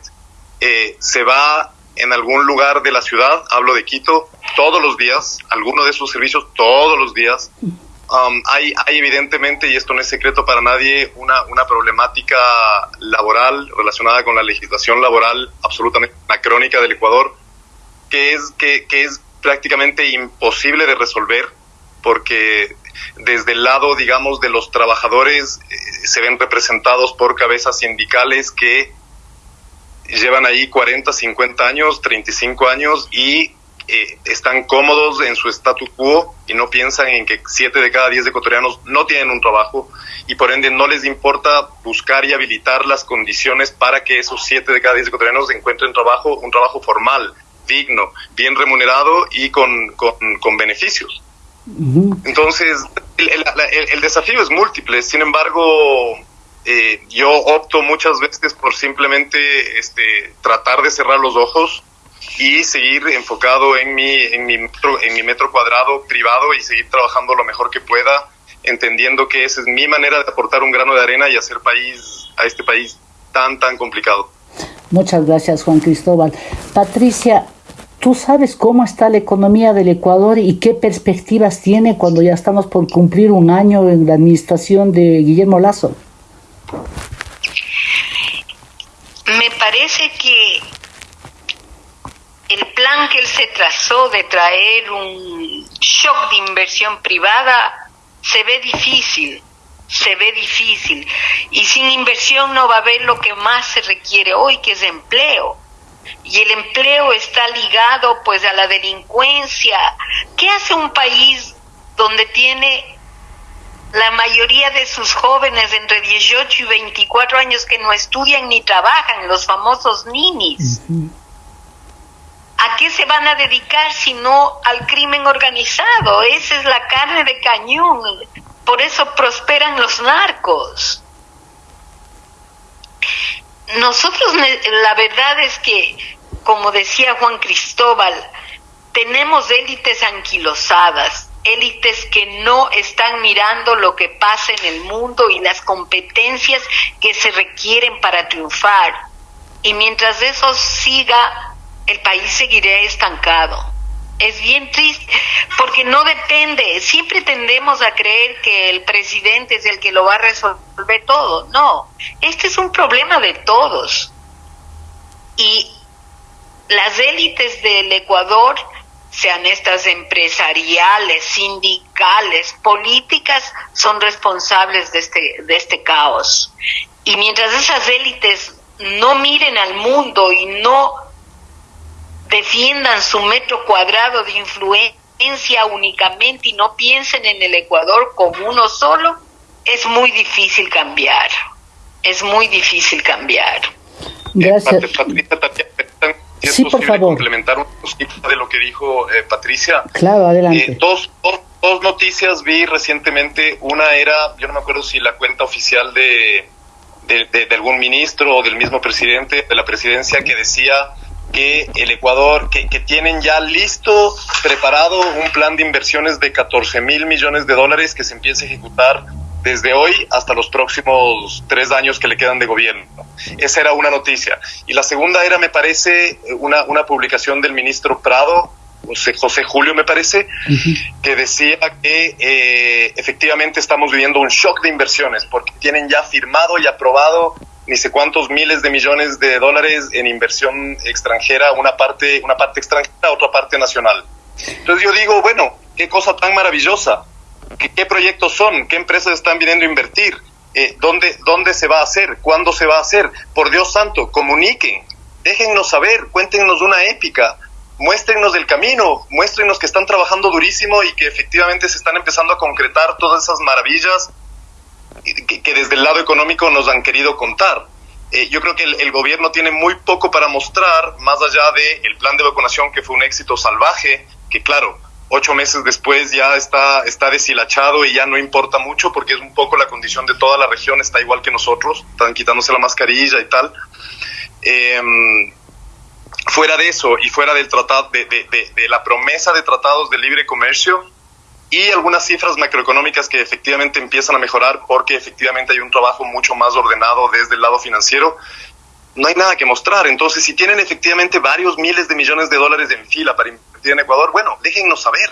eh, se va en algún lugar de la ciudad, hablo de Quito, todos los días, alguno de esos servicios todos los días. Um, hay, hay evidentemente, y esto no es secreto para nadie, una, una problemática laboral relacionada con la legislación laboral absolutamente anacrónica del Ecuador, que es, que, que es prácticamente imposible de resolver, porque desde el lado, digamos, de los trabajadores eh, se ven representados por cabezas sindicales que llevan ahí 40, 50 años, 35 años y eh, están cómodos en su status quo y no piensan en que 7 de cada 10 ecuatorianos no tienen un trabajo y por ende no les importa buscar y habilitar las condiciones para que esos 7 de cada 10 ecuatorianos encuentren trabajo, un trabajo formal, digno, bien remunerado y con, con, beneficios. Entonces, el, el, desafío es múltiple, sin embargo, eh, yo opto muchas veces por simplemente este, tratar de cerrar los ojos y seguir enfocado en mi, en mi, metro, en mi metro cuadrado privado y seguir trabajando lo mejor que pueda, entendiendo que esa es mi manera de aportar un grano de arena y hacer país a este país tan, tan complicado. Muchas gracias, Juan Cristóbal. Patricia, ¿tú sabes cómo está la economía del Ecuador y qué perspectivas tiene cuando ya estamos por cumplir un año en la administración de Guillermo Lazo? Me parece que el plan que él se trazó de traer un shock de inversión privada se ve difícil, se ve difícil. Y sin inversión no va a haber lo que más se requiere hoy, que es empleo. Y el empleo está ligado pues a la delincuencia. ¿Qué hace un país donde tiene la mayoría de sus jóvenes entre 18 y 24 años que no estudian ni trabajan, los famosos ninis. ¿A qué se van a dedicar si no al crimen organizado? Esa es la carne de cañón. Por eso prosperan los narcos. Nosotros, la verdad es que, como decía Juan Cristóbal, tenemos élites anquilosadas élites que no están mirando lo que pasa en el mundo y las competencias que se requieren para triunfar. Y mientras eso siga, el país seguirá estancado. Es bien triste porque no depende, siempre tendemos a creer que el presidente es el que lo va a resolver todo. No, este es un problema de todos. Y las élites del Ecuador sean estas empresariales, sindicales, políticas, son responsables de este, de este caos. Y mientras esas élites no miren al mundo y no defiendan su metro cuadrado de influencia únicamente y no piensen en el Ecuador como uno solo, es muy difícil cambiar. Es muy difícil cambiar. Gracias sí, por favor. complementar un poquito de lo que dijo eh, Patricia. Claro, adelante. Eh, dos, dos, noticias vi recientemente. Una era, yo no me acuerdo si la cuenta oficial de, de, algún ministro o del mismo presidente de la presidencia que decía que el Ecuador, que, que, tienen ya listo, preparado un plan de inversiones de 14 mil millones de dólares que se empiece a ejecutar desde hoy hasta los próximos tres años que le quedan de gobierno. Esa era una noticia. Y la segunda era, me parece, una, una publicación del ministro Prado, José, José Julio, me parece, que decía que eh, efectivamente estamos viviendo un shock de inversiones porque tienen ya firmado y aprobado ni sé cuántos miles de millones de dólares en inversión extranjera, una parte, una parte extranjera, otra parte nacional. Entonces yo digo, bueno, qué cosa tan maravillosa, qué, qué proyectos son, qué empresas están viniendo a invertir, eh, ¿dónde, dónde se va a hacer, cuándo se va a hacer. Por Dios santo, comuniquen, déjennos saber, cuéntenos una épica, muéstrenos el camino, muéstrenos que están trabajando durísimo y que efectivamente se están empezando a concretar todas esas maravillas que, desde el lado económico nos han querido contar. Eh, yo creo que el, gobierno tiene muy poco para mostrar, más allá del el plan de vacunación que fue un éxito salvaje, que claro, ocho meses después ya está, está deshilachado y ya no importa mucho porque es un poco la condición de toda la región, está igual que nosotros, están quitándose la mascarilla y tal. Eh, fuera de eso y fuera del tratado, de, de, de, de, la promesa de tratados de libre comercio y algunas cifras macroeconómicas que efectivamente empiezan a mejorar porque efectivamente hay un trabajo mucho más ordenado desde el lado financiero, no hay nada que mostrar. Entonces, si tienen efectivamente varios miles de millones de dólares en fila para en Ecuador, bueno, déjennos saber.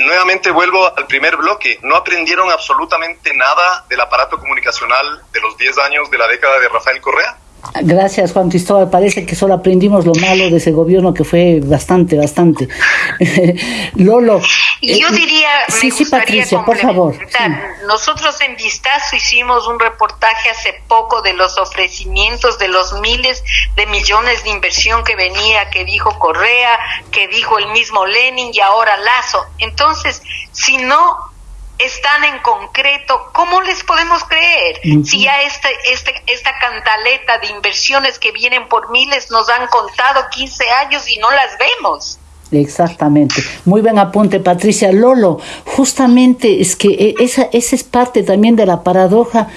Nuevamente vuelvo al primer bloque. No aprendieron absolutamente nada del aparato comunicacional de los 10 años de la década de Rafael Correa. Gracias, Juan Cristóbal. Parece que solo aprendimos lo malo de ese gobierno que fue bastante, bastante. *laughs* Lolo. Yo diría, eh, sí, sí, Patricia, por favor. Sí. Nosotros en Vistazo hicimos un reportaje hace poco de los ofrecimientos de los miles de millones de inversión que venía, que dijo Correa, que dijo el mismo Lenin y ahora Lazo. Entonces, si no están en concreto, ¿cómo les podemos creer? Uh -huh. Si ya este, este, esta cantaleta de inversiones que vienen por miles nos han contado 15 años y no las vemos. Exactamente. Muy buen apunte, Patricia. Lolo, justamente es que esa, esa es parte también de la paradoja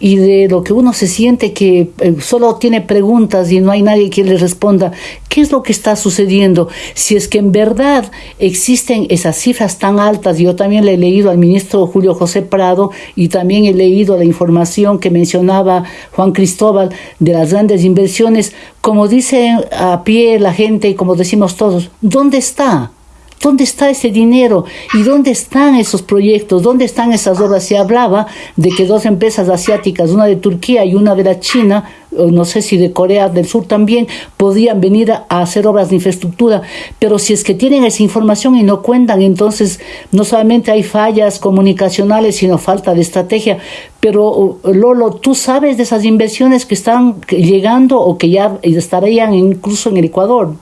y de lo que uno se siente que eh, solo tiene preguntas y no hay nadie que le responda qué es lo que está sucediendo si es que en verdad existen esas cifras tan altas yo también le he leído al ministro Julio José Prado y también he leído la información que mencionaba Juan Cristóbal de las grandes inversiones como dice a pie la gente y como decimos todos ¿dónde está? ¿Dónde está ese dinero? ¿Y dónde están esos proyectos? ¿Dónde están esas obras? Se hablaba de que dos empresas asiáticas, una de Turquía y una de la China, no sé si de Corea del Sur también, podían venir a hacer obras de infraestructura. Pero si es que tienen esa información y no cuentan, entonces no solamente hay fallas comunicacionales, sino falta de estrategia. Pero Lolo, ¿tú sabes de esas inversiones que están llegando o que ya estarían incluso en el Ecuador?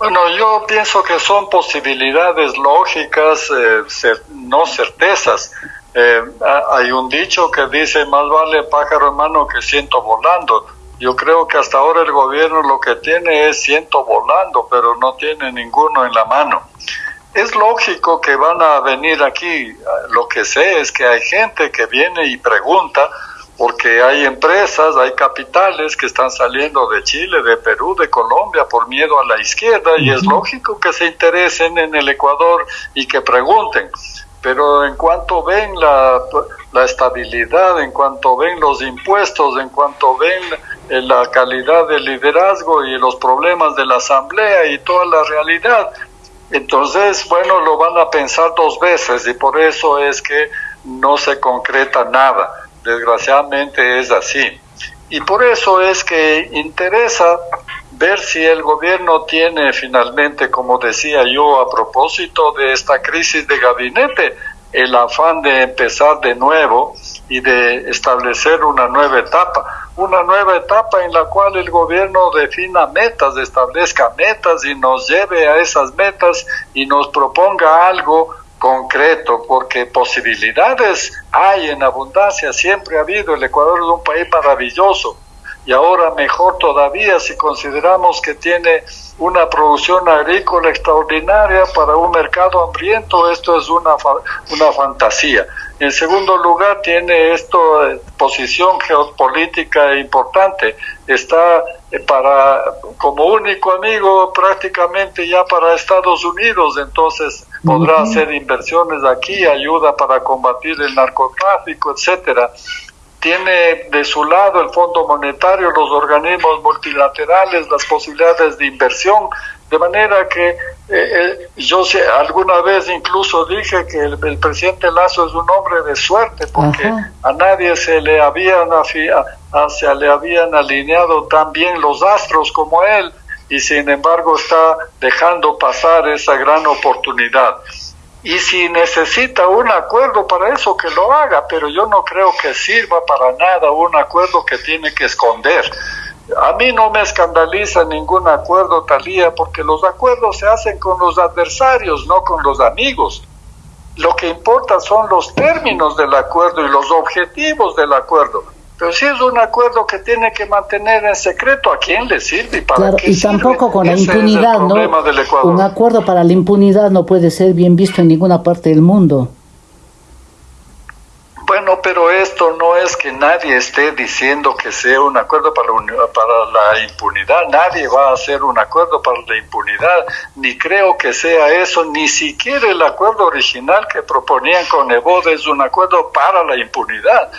Bueno, yo pienso que son posibilidades lógicas, eh, no certezas. Eh, hay un dicho que dice, más vale pájaro en mano que ciento volando. Yo creo que hasta ahora el gobierno lo que tiene es ciento volando, pero no tiene ninguno en la mano. Es lógico que van a venir aquí. Lo que sé es que hay gente que viene y pregunta, porque hay empresas, hay capitales que están saliendo de Chile, de Perú, de Colombia por miedo a la izquierda y es lógico que se interesen en el Ecuador y que pregunten. Pero en cuanto ven la, la estabilidad, en cuanto ven los impuestos, en cuanto ven la calidad del liderazgo y los problemas de la asamblea y toda la realidad, entonces, bueno, lo van a pensar dos veces y por eso es que no se concreta nada desgraciadamente es así. Y por eso es que interesa ver si el gobierno tiene finalmente, como decía yo a propósito de esta crisis de gabinete, el afán de empezar de nuevo y de establecer una nueva etapa, una nueva etapa en la cual el gobierno defina metas, establezca metas y nos lleve a esas metas y nos proponga algo concreto, porque posibilidades hay en abundancia, siempre ha habido, el Ecuador es un país maravilloso. Y ahora mejor todavía si consideramos que tiene una producción agrícola extraordinaria para un mercado hambriento, esto es una, una fantasía. En segundo lugar, tiene esto eh, posición geopolítica importante. Está eh, para como único amigo prácticamente ya para Estados Unidos, entonces podrá uh -huh. hacer inversiones aquí, ayuda para combatir el narcotráfico, etcétera tiene de su lado el Fondo Monetario, los organismos multilaterales, las posibilidades de inversión, de manera que eh, eh, yo sé, alguna vez incluso dije que el, el, presidente Lazo es un hombre de suerte porque Ajá. a nadie se le habían a, se le habían alineado tan bien los astros como él y sin embargo está dejando pasar esa gran oportunidad. Y si necesita un acuerdo para eso, que lo haga, pero yo no creo que sirva para nada un acuerdo que tiene que esconder. A mí no me escandaliza ningún acuerdo, Talía, porque los acuerdos se hacen con los adversarios, no con los amigos. Lo que importa son los términos del acuerdo y los objetivos del acuerdo. Pero si es un acuerdo que tiene que mantener en secreto, ¿a quién le sirve y para claro, qué y tampoco con la impunidad, ¿no? Un acuerdo para la impunidad no puede ser bien visto en ninguna parte del mundo. Pero esto no es que nadie esté diciendo que sea un acuerdo para, para la impunidad. Nadie va a hacer un acuerdo para la impunidad, ni creo que sea eso, ni siquiera el acuerdo original que proponían con Ebod es un acuerdo para la impunidad.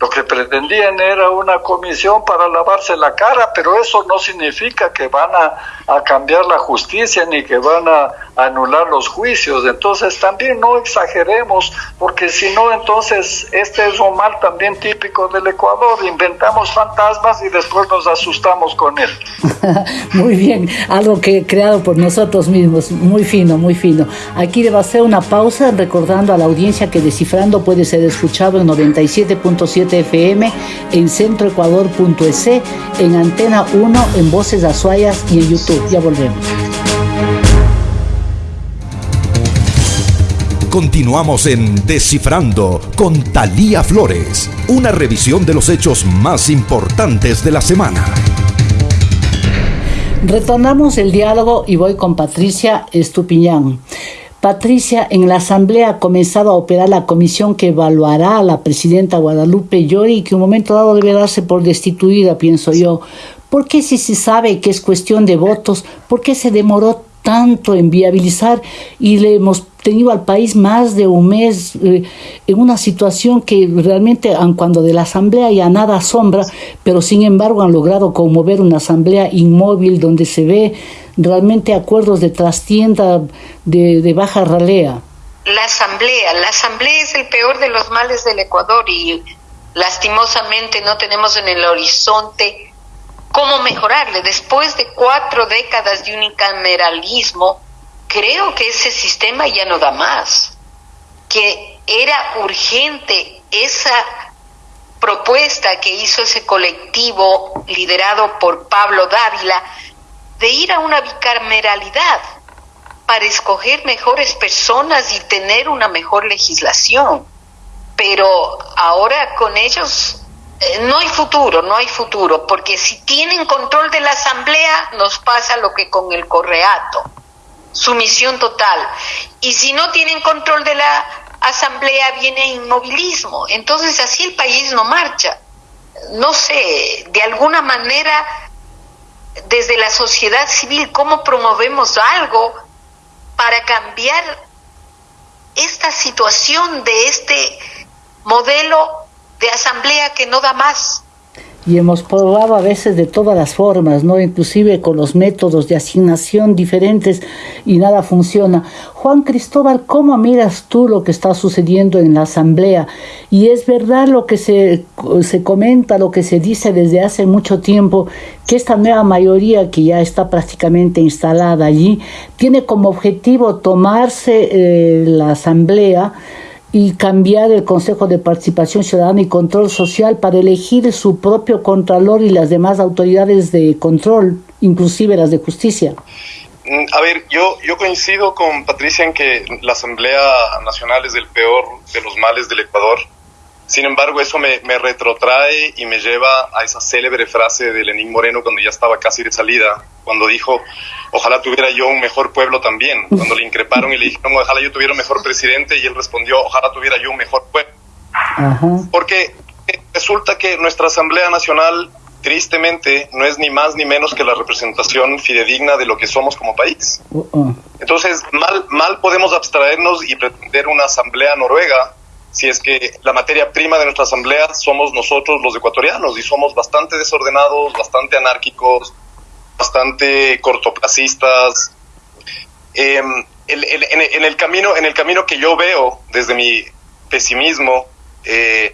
Lo que pretendían era una comisión para lavarse la cara, pero eso no significa que van a, a, cambiar la justicia ni que van a anular los juicios. Entonces también no exageremos, porque si no, entonces este es un mal también típico del Ecuador. Inventamos fantasmas y después nos asustamos con él. *laughs* muy bien, algo que creado por nosotros mismos, muy fino, muy fino. Aquí a hacer una pausa recordando a la audiencia que Descifrando puede ser escuchado en 97.7 FM, en centroecuador.es, en Antena 1, en Voces Azuayas y en YouTube. Ya volvemos. Continuamos en Descifrando con Talía Flores, una revisión de los hechos más importantes de la semana. Retornamos el diálogo y voy con Patricia Estupiñán. Patricia, en la Asamblea ha comenzado a operar la comisión que evaluará a la presidenta Guadalupe Llori, que un momento dado debe darse por destituida, pienso yo. ¿Por qué si se sabe que es cuestión de votos, por qué se demoró tanto en viabilizar y le hemos tenido al país más de un mes eh, en una situación que realmente, cuando de la asamblea ya nada asombra, pero sin embargo han logrado conmover una asamblea inmóvil donde se ve realmente acuerdos de trastienda de, de baja ralea. La asamblea, la asamblea es el peor de los males del Ecuador y lastimosamente no tenemos en el horizonte cómo mejorarle. Después de cuatro décadas de unicameralismo, creo que ese sistema ya no da más, que era urgente esa propuesta que hizo ese colectivo liderado por Pablo Dávila de ir a una bicameralidad para escoger mejores personas y tener una mejor legislación. Pero ahora con ellos no hay futuro, no hay futuro, porque si tienen control de la asamblea nos pasa lo que con el correato sumisión total. Y si no tienen control de la asamblea, viene inmovilismo. Entonces así el país no marcha. No sé, de alguna manera, desde la sociedad civil, ¿cómo promovemos algo para cambiar esta situación de este modelo de asamblea que no da más? y hemos probado a veces de todas las formas, ¿no? Inclusive con los métodos de asignación diferentes y nada funciona. Juan Cristóbal, ¿cómo miras tú lo que está sucediendo en la Asamblea? Y es verdad lo que se, se comenta, lo que se dice desde hace mucho tiempo, que esta nueva mayoría que ya está prácticamente instalada allí, tiene como objetivo tomarse eh, la Asamblea, y cambiar el Consejo de Participación Ciudadana y Control Social para elegir su propio contralor y las demás autoridades de control, inclusive las de justicia. Mm, a ver, yo, yo coincido con Patricia en que la Asamblea Nacional es el peor de los males del Ecuador. Sin embargo, eso me, me, retrotrae y me lleva a esa célebre frase de Lenín Moreno cuando ya estaba casi de salida, cuando dijo, ojalá tuviera yo un mejor pueblo también. Cuando le increparon y le dijeron, ojalá yo tuviera un mejor presidente, y él respondió, ojalá tuviera yo un mejor pueblo. Porque resulta que nuestra Asamblea Nacional, tristemente, no es ni más ni menos que la representación fidedigna de lo que somos como país. Uh-uh. Entonces, mal, mal podemos abstraernos y pretender una Asamblea Noruega si es que la materia prima de nuestra asamblea somos nosotros los ecuatorianos y somos bastante desordenados, bastante anárquicos, bastante cortoplacistas. Em, en, el camino, en el camino que yo veo desde mi pesimismo, eh,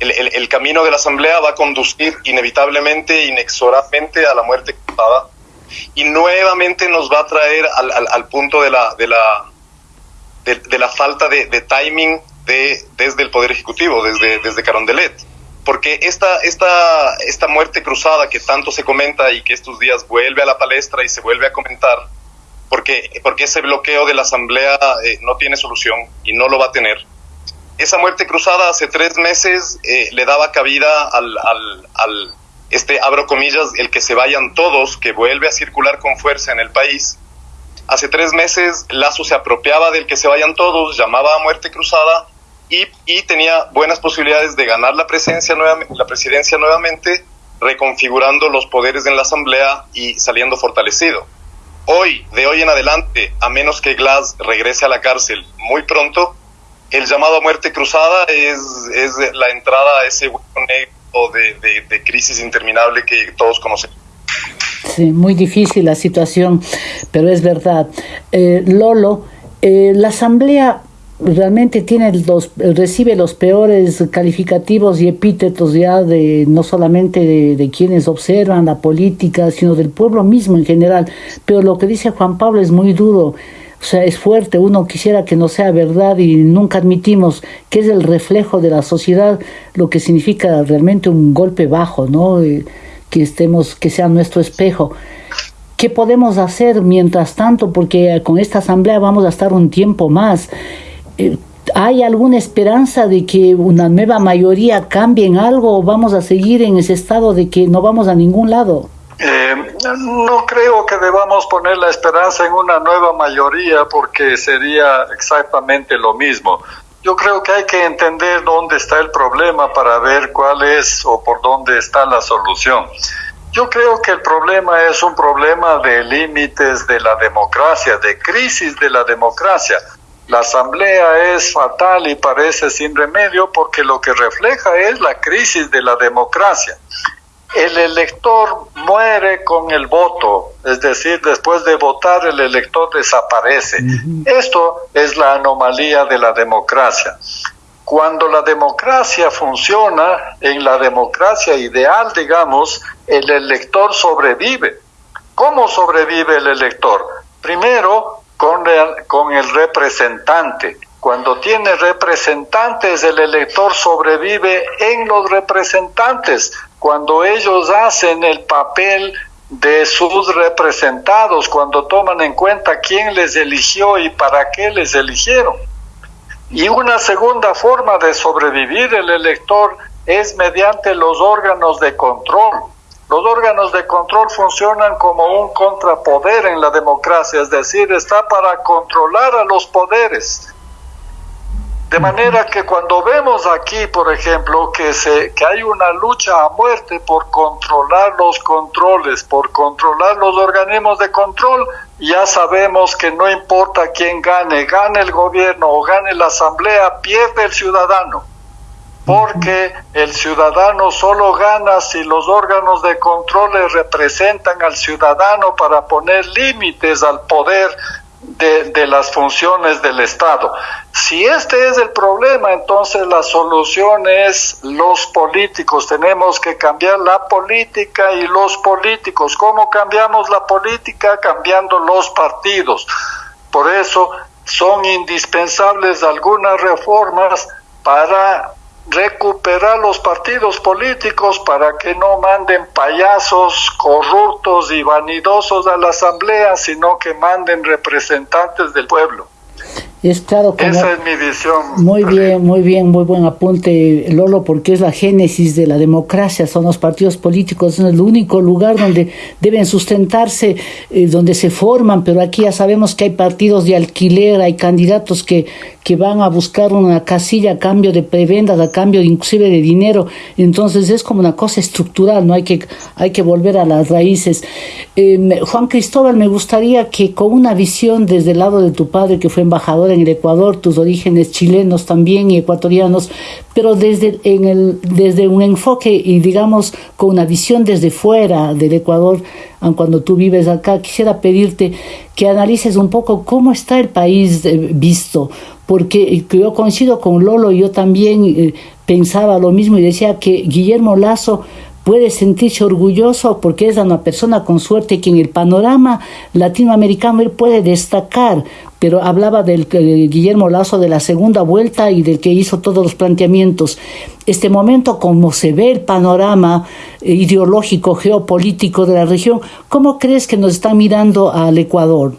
el, camino de la asamblea va a conducir inevitablemente, inexorablemente a la muerte cruzada y nuevamente nos va a traer al, punto de la, de la, de, la falta de, timing de, desde el Poder Ejecutivo, desde, desde Carondelet. Porque esta, esta, esta muerte cruzada que tanto se comenta y que estos días vuelve a la palestra y se vuelve a comentar, porque, porque ese bloqueo de la Asamblea eh, no tiene solución y no lo va a tener. Esa muerte cruzada hace tres meses eh, le daba cabida al, al este, abro comillas, el que se vayan todos, que vuelve a circular con fuerza en el país. Hace tres meses Lazo se apropiaba del que se vayan todos, llamaba a muerte cruzada y, tenía buenas posibilidades de ganar la, presencia la presidencia nuevamente, reconfigurando los poderes en la Asamblea y saliendo fortalecido. Hoy, de hoy en adelante, a menos que Glass regrese a la cárcel muy pronto, el llamado a muerte cruzada es, es la entrada a ese hueco negro de, crisis interminable que todos conocemos. Sí, muy difícil la situación, pero es verdad. Eh, Lolo, eh, la Asamblea realmente tiene los, recibe los peores calificativos y epítetos ya de no solamente de, de, quienes observan la política, sino del pueblo mismo en general. Pero lo que dice Juan Pablo es muy duro. O sea, es fuerte, uno quisiera que no sea verdad y nunca admitimos que es el reflejo de la sociedad, lo que significa realmente un golpe bajo, ¿no? Eh, que estemos, que sea nuestro espejo. ¿Qué podemos hacer mientras tanto? Porque con esta asamblea vamos a estar un tiempo más. Eh, ¿Hay alguna esperanza de que una nueva mayoría cambie en algo o vamos a seguir en ese estado de que no vamos a ningún lado? Eh, no creo que debamos poner la esperanza en una nueva mayoría porque sería exactamente lo mismo. Yo creo que hay que entender dónde está el problema para ver cuál es o por dónde está la solución. Yo creo que el problema es un problema de límites de la democracia, de crisis de la democracia. La asamblea es fatal y parece sin remedio porque lo que refleja es la crisis de la democracia el elector muere con el voto, es decir, después de votar el elector desaparece. Esto es la anomalía de la democracia. Cuando la democracia funciona, en la democracia ideal, digamos, el elector sobrevive. ¿Cómo sobrevive el elector? Primero, con el, con el representante. Cuando tiene representantes, el elector sobrevive en los representantes cuando ellos hacen el papel de sus representados, cuando toman en cuenta quién les eligió y para qué les eligieron. Y una segunda forma de sobrevivir el elector es mediante los órganos de control. Los órganos de control funcionan como un contrapoder en la democracia, es decir, está para controlar a los poderes. De manera que cuando vemos aquí, por ejemplo, que, se, que hay una lucha a muerte por controlar los controles, por controlar los organismos de control, ya sabemos que no importa quién gane, gane el gobierno o gane la asamblea, pierde el ciudadano. Porque el ciudadano solo gana si los órganos de control le representan al ciudadano para poner límites al poder de, las funciones del Estado. Si este es el problema, entonces la solución es los políticos. Tenemos que cambiar la política y los políticos. ¿Cómo cambiamos la política? Cambiando los partidos. Por eso son indispensables algunas reformas para recuperar los partidos políticos para que no manden payasos corruptos y vanidosos a la asamblea, sino que manden representantes del pueblo. Es claro Esa es mi visión. Muy bien, muy bien, muy buen apunte, Lolo, porque es la génesis de la democracia, son los partidos políticos, es el único lugar donde deben sustentarse, eh, donde se forman, pero aquí ya sabemos que hay partidos de alquiler, hay candidatos que, que van a buscar una casilla a cambio de prebendas, a cambio inclusive de dinero, entonces es como una cosa estructural, no hay que, hay que volver a las raíces. Em, Juan Cristóbal, me gustaría que con una visión desde el lado de tu padre, que fue embajador, en el Ecuador, tus orígenes chilenos también y ecuatorianos, pero desde, en el, desde un enfoque y digamos con una visión desde fuera del Ecuador, cuando tú vives acá, quisiera pedirte que analices un poco cómo está el país eh, visto, porque yo coincido con Lolo, yo también eh, pensaba lo mismo y decía que Guillermo Lazo puede sentirse orgulloso porque es una persona con suerte que en el panorama latinoamericano él puede destacar, pero hablaba del eh, Guillermo Lazo de la segunda vuelta y del que hizo todos los planteamientos. Este momento, como se ve el panorama eh, ideológico, geopolítico de la región, ¿cómo crees que nos están mirando al Ecuador?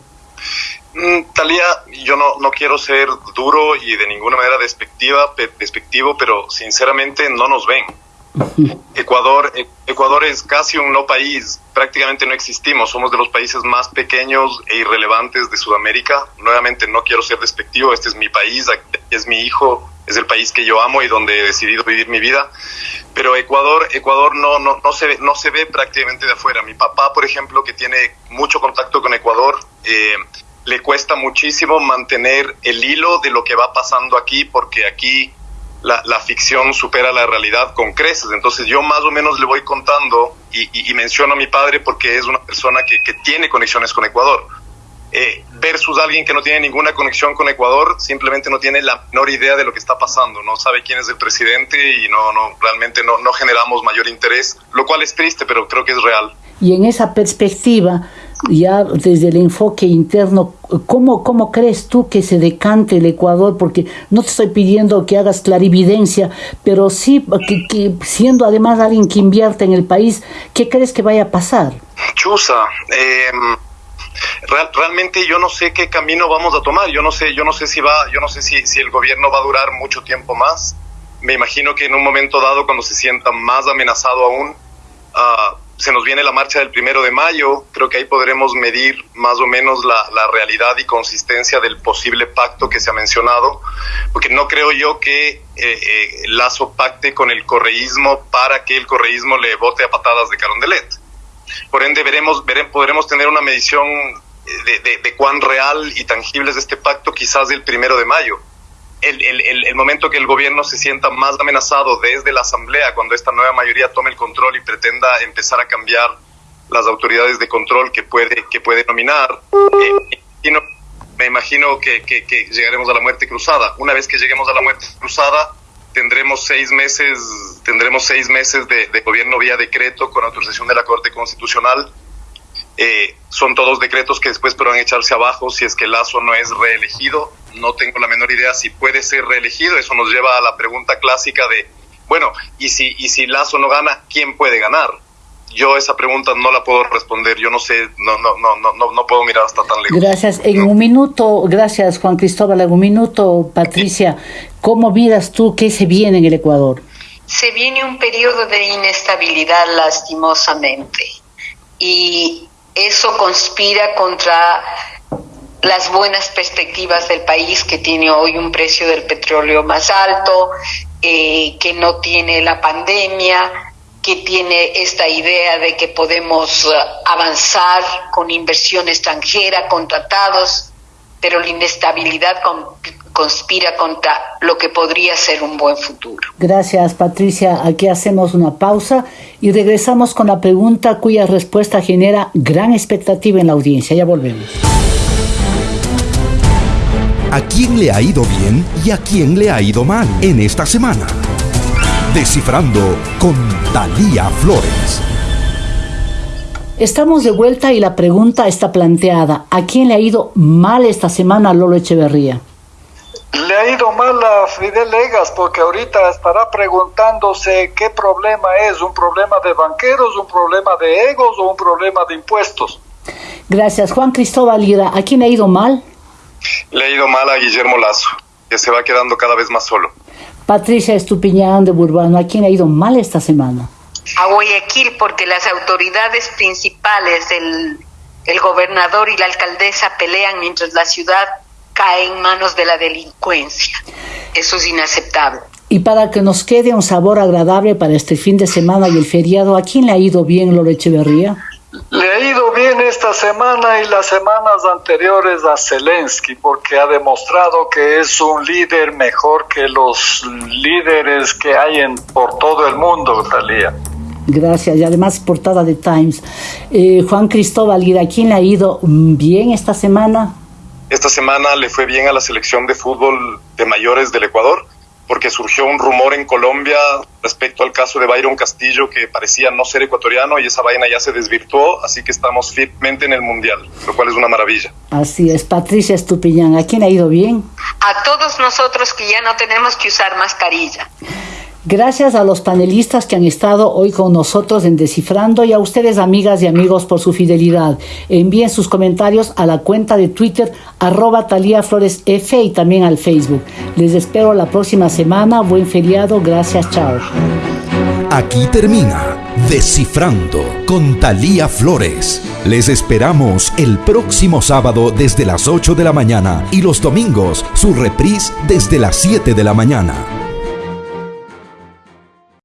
Mm, Talía, yo no, no quiero ser duro y de ninguna manera despectiva, despectivo, pero sinceramente no nos ven. *laughs* Ecuador, e, Ecuador es casi un no país, prácticamente no existimos, somos de los países más pequeños e irrelevantes de Sudamérica. Nuevamente no quiero ser despectivo, este es mi país, es mi hijo, es el país que yo amo y donde he decidido vivir mi vida. Pero Ecuador, Ecuador no, no, no, se, ve, no se ve prácticamente de afuera. Mi papá, por ejemplo, que tiene mucho contacto con Ecuador, eh, le cuesta muchísimo mantener el hilo de lo que va pasando aquí, porque aquí la, la, ficción supera la realidad con creces. Entonces yo más o menos le voy contando y, y, menciono a mi padre porque es una persona que, que tiene conexiones con Ecuador. Eh, versus alguien que no tiene ninguna conexión con Ecuador, simplemente no tiene la menor idea de lo que está pasando, no sabe quién es el presidente y no, no realmente no, no generamos mayor interés, lo cual es triste, pero creo que es real. Y en esa perspectiva, ya desde el enfoque interno, ¿cómo, ¿cómo crees tú que se decante el Ecuador? Porque no te estoy pidiendo que hagas clarividencia, pero sí que, siendo además alguien que invierte en el país, ¿qué crees que vaya a pasar? Chusa, eh, real, realmente yo no sé qué camino vamos a tomar, yo no sé, yo no sé si va, yo no sé si, si el gobierno va a durar mucho tiempo más. Me imagino que en un momento dado, cuando se sienta más amenazado aún, uh, se nos viene la marcha del primero de mayo, creo que ahí podremos medir más o menos la, la, realidad y consistencia del posible pacto que se ha mencionado, porque no creo yo que eh, eh, Lazo pacte con el correísmo para que el correísmo le vote a patadas de Carondelet. Por ende, veremos, veremos, podremos tener una medición de, de, de cuán real y tangible es este pacto quizás el primero de mayo el, el, el, momento que el gobierno se sienta más amenazado desde la Asamblea, cuando esta nueva mayoría tome el control y pretenda empezar a cambiar las autoridades de control que puede, que puede nominar, eh, y no, me imagino que, que, que, llegaremos a la muerte cruzada. Una vez que lleguemos a la muerte cruzada, tendremos seis meses, tendremos seis meses de, de gobierno vía decreto con autorización de la Corte Constitucional. Eh, son todos decretos que después podrán echarse abajo si es que Lazo no es reelegido no tengo la menor idea si puede ser reelegido. Eso nos lleva a la pregunta clásica de, bueno, ¿y si, y si Lazo no gana, quién puede ganar? Yo esa pregunta no la puedo responder, yo no sé, no, no, no, no, no puedo mirar hasta tan lejos. Gracias. En un minuto, gracias Juan Cristóbal, en un minuto, Patricia, ¿cómo miras tú qué se viene en el Ecuador? Se viene un periodo de inestabilidad lastimosamente y eso conspira contra las buenas perspectivas del país que tiene hoy un precio del petróleo más alto, eh, que no tiene la pandemia, que tiene esta idea de que podemos uh, avanzar con inversión extranjera, con tratados, pero la inestabilidad con, conspira contra lo que podría ser un buen futuro. Gracias, Patricia. Aquí hacemos una pausa y regresamos con la pregunta cuya respuesta genera gran expectativa en la audiencia. Ya volvemos a quién le ha ido bien y a quién le ha ido mal en esta semana. Descifrando con Talía Flores. Estamos de vuelta y la pregunta está planteada. ¿A quién le ha ido mal esta semana Lolo Echeverría? Le ha ido mal a Fidel Legas porque ahorita estará preguntándose qué problema es, un problema de banqueros, un problema de egos o un problema de impuestos. Gracias. Juan Cristóbal Lira, ¿a quién le ha ido mal? Le ha ido mal a Guillermo Lazo, que se va quedando cada vez más solo. Patricia Estupiñán de Burbano, ¿a quién ha ido mal esta semana? A Guayaquil, porque las autoridades principales, el, el gobernador y la alcaldesa pelean mientras la ciudad cae en manos de la delincuencia. Eso es inaceptable. Y para que nos quede un sabor agradable para este fin de semana y el feriado, ¿a quién le ha ido bien Lore Echeverría? Le ha ido bien esta semana y las semanas anteriores a Zelensky porque ha demostrado que es un líder mejor que los líderes que hay en, por todo el mundo, Talía. Gracias, y además portada de Times. Eh, Juan Cristóbal, ¿y a quién le ha ido bien esta semana? Esta semana le fue bien a la selección de fútbol de mayores del Ecuador porque surgió un rumor en Colombia respecto al caso de Byron Castillo que parecía no ser ecuatoriano y esa vaina ya se desvirtuó, así que estamos firmemente en el Mundial, lo cual es una maravilla. Así es, Patricia Estupiñán, ¿a quién ha ido bien? A todos nosotros que ya no tenemos que usar mascarilla. Gracias a los panelistas que han estado hoy con nosotros en Descifrando y a ustedes amigas y amigos por su fidelidad. Envíen sus comentarios a la cuenta de Twitter arroba Talía Flores F y también al Facebook. Les espero la próxima semana. Buen feriado. Gracias. Chao. Aquí termina Descifrando con Talía Flores. Les esperamos el próximo sábado desde las 8 de la mañana y los domingos su reprise desde las 7 de la mañana.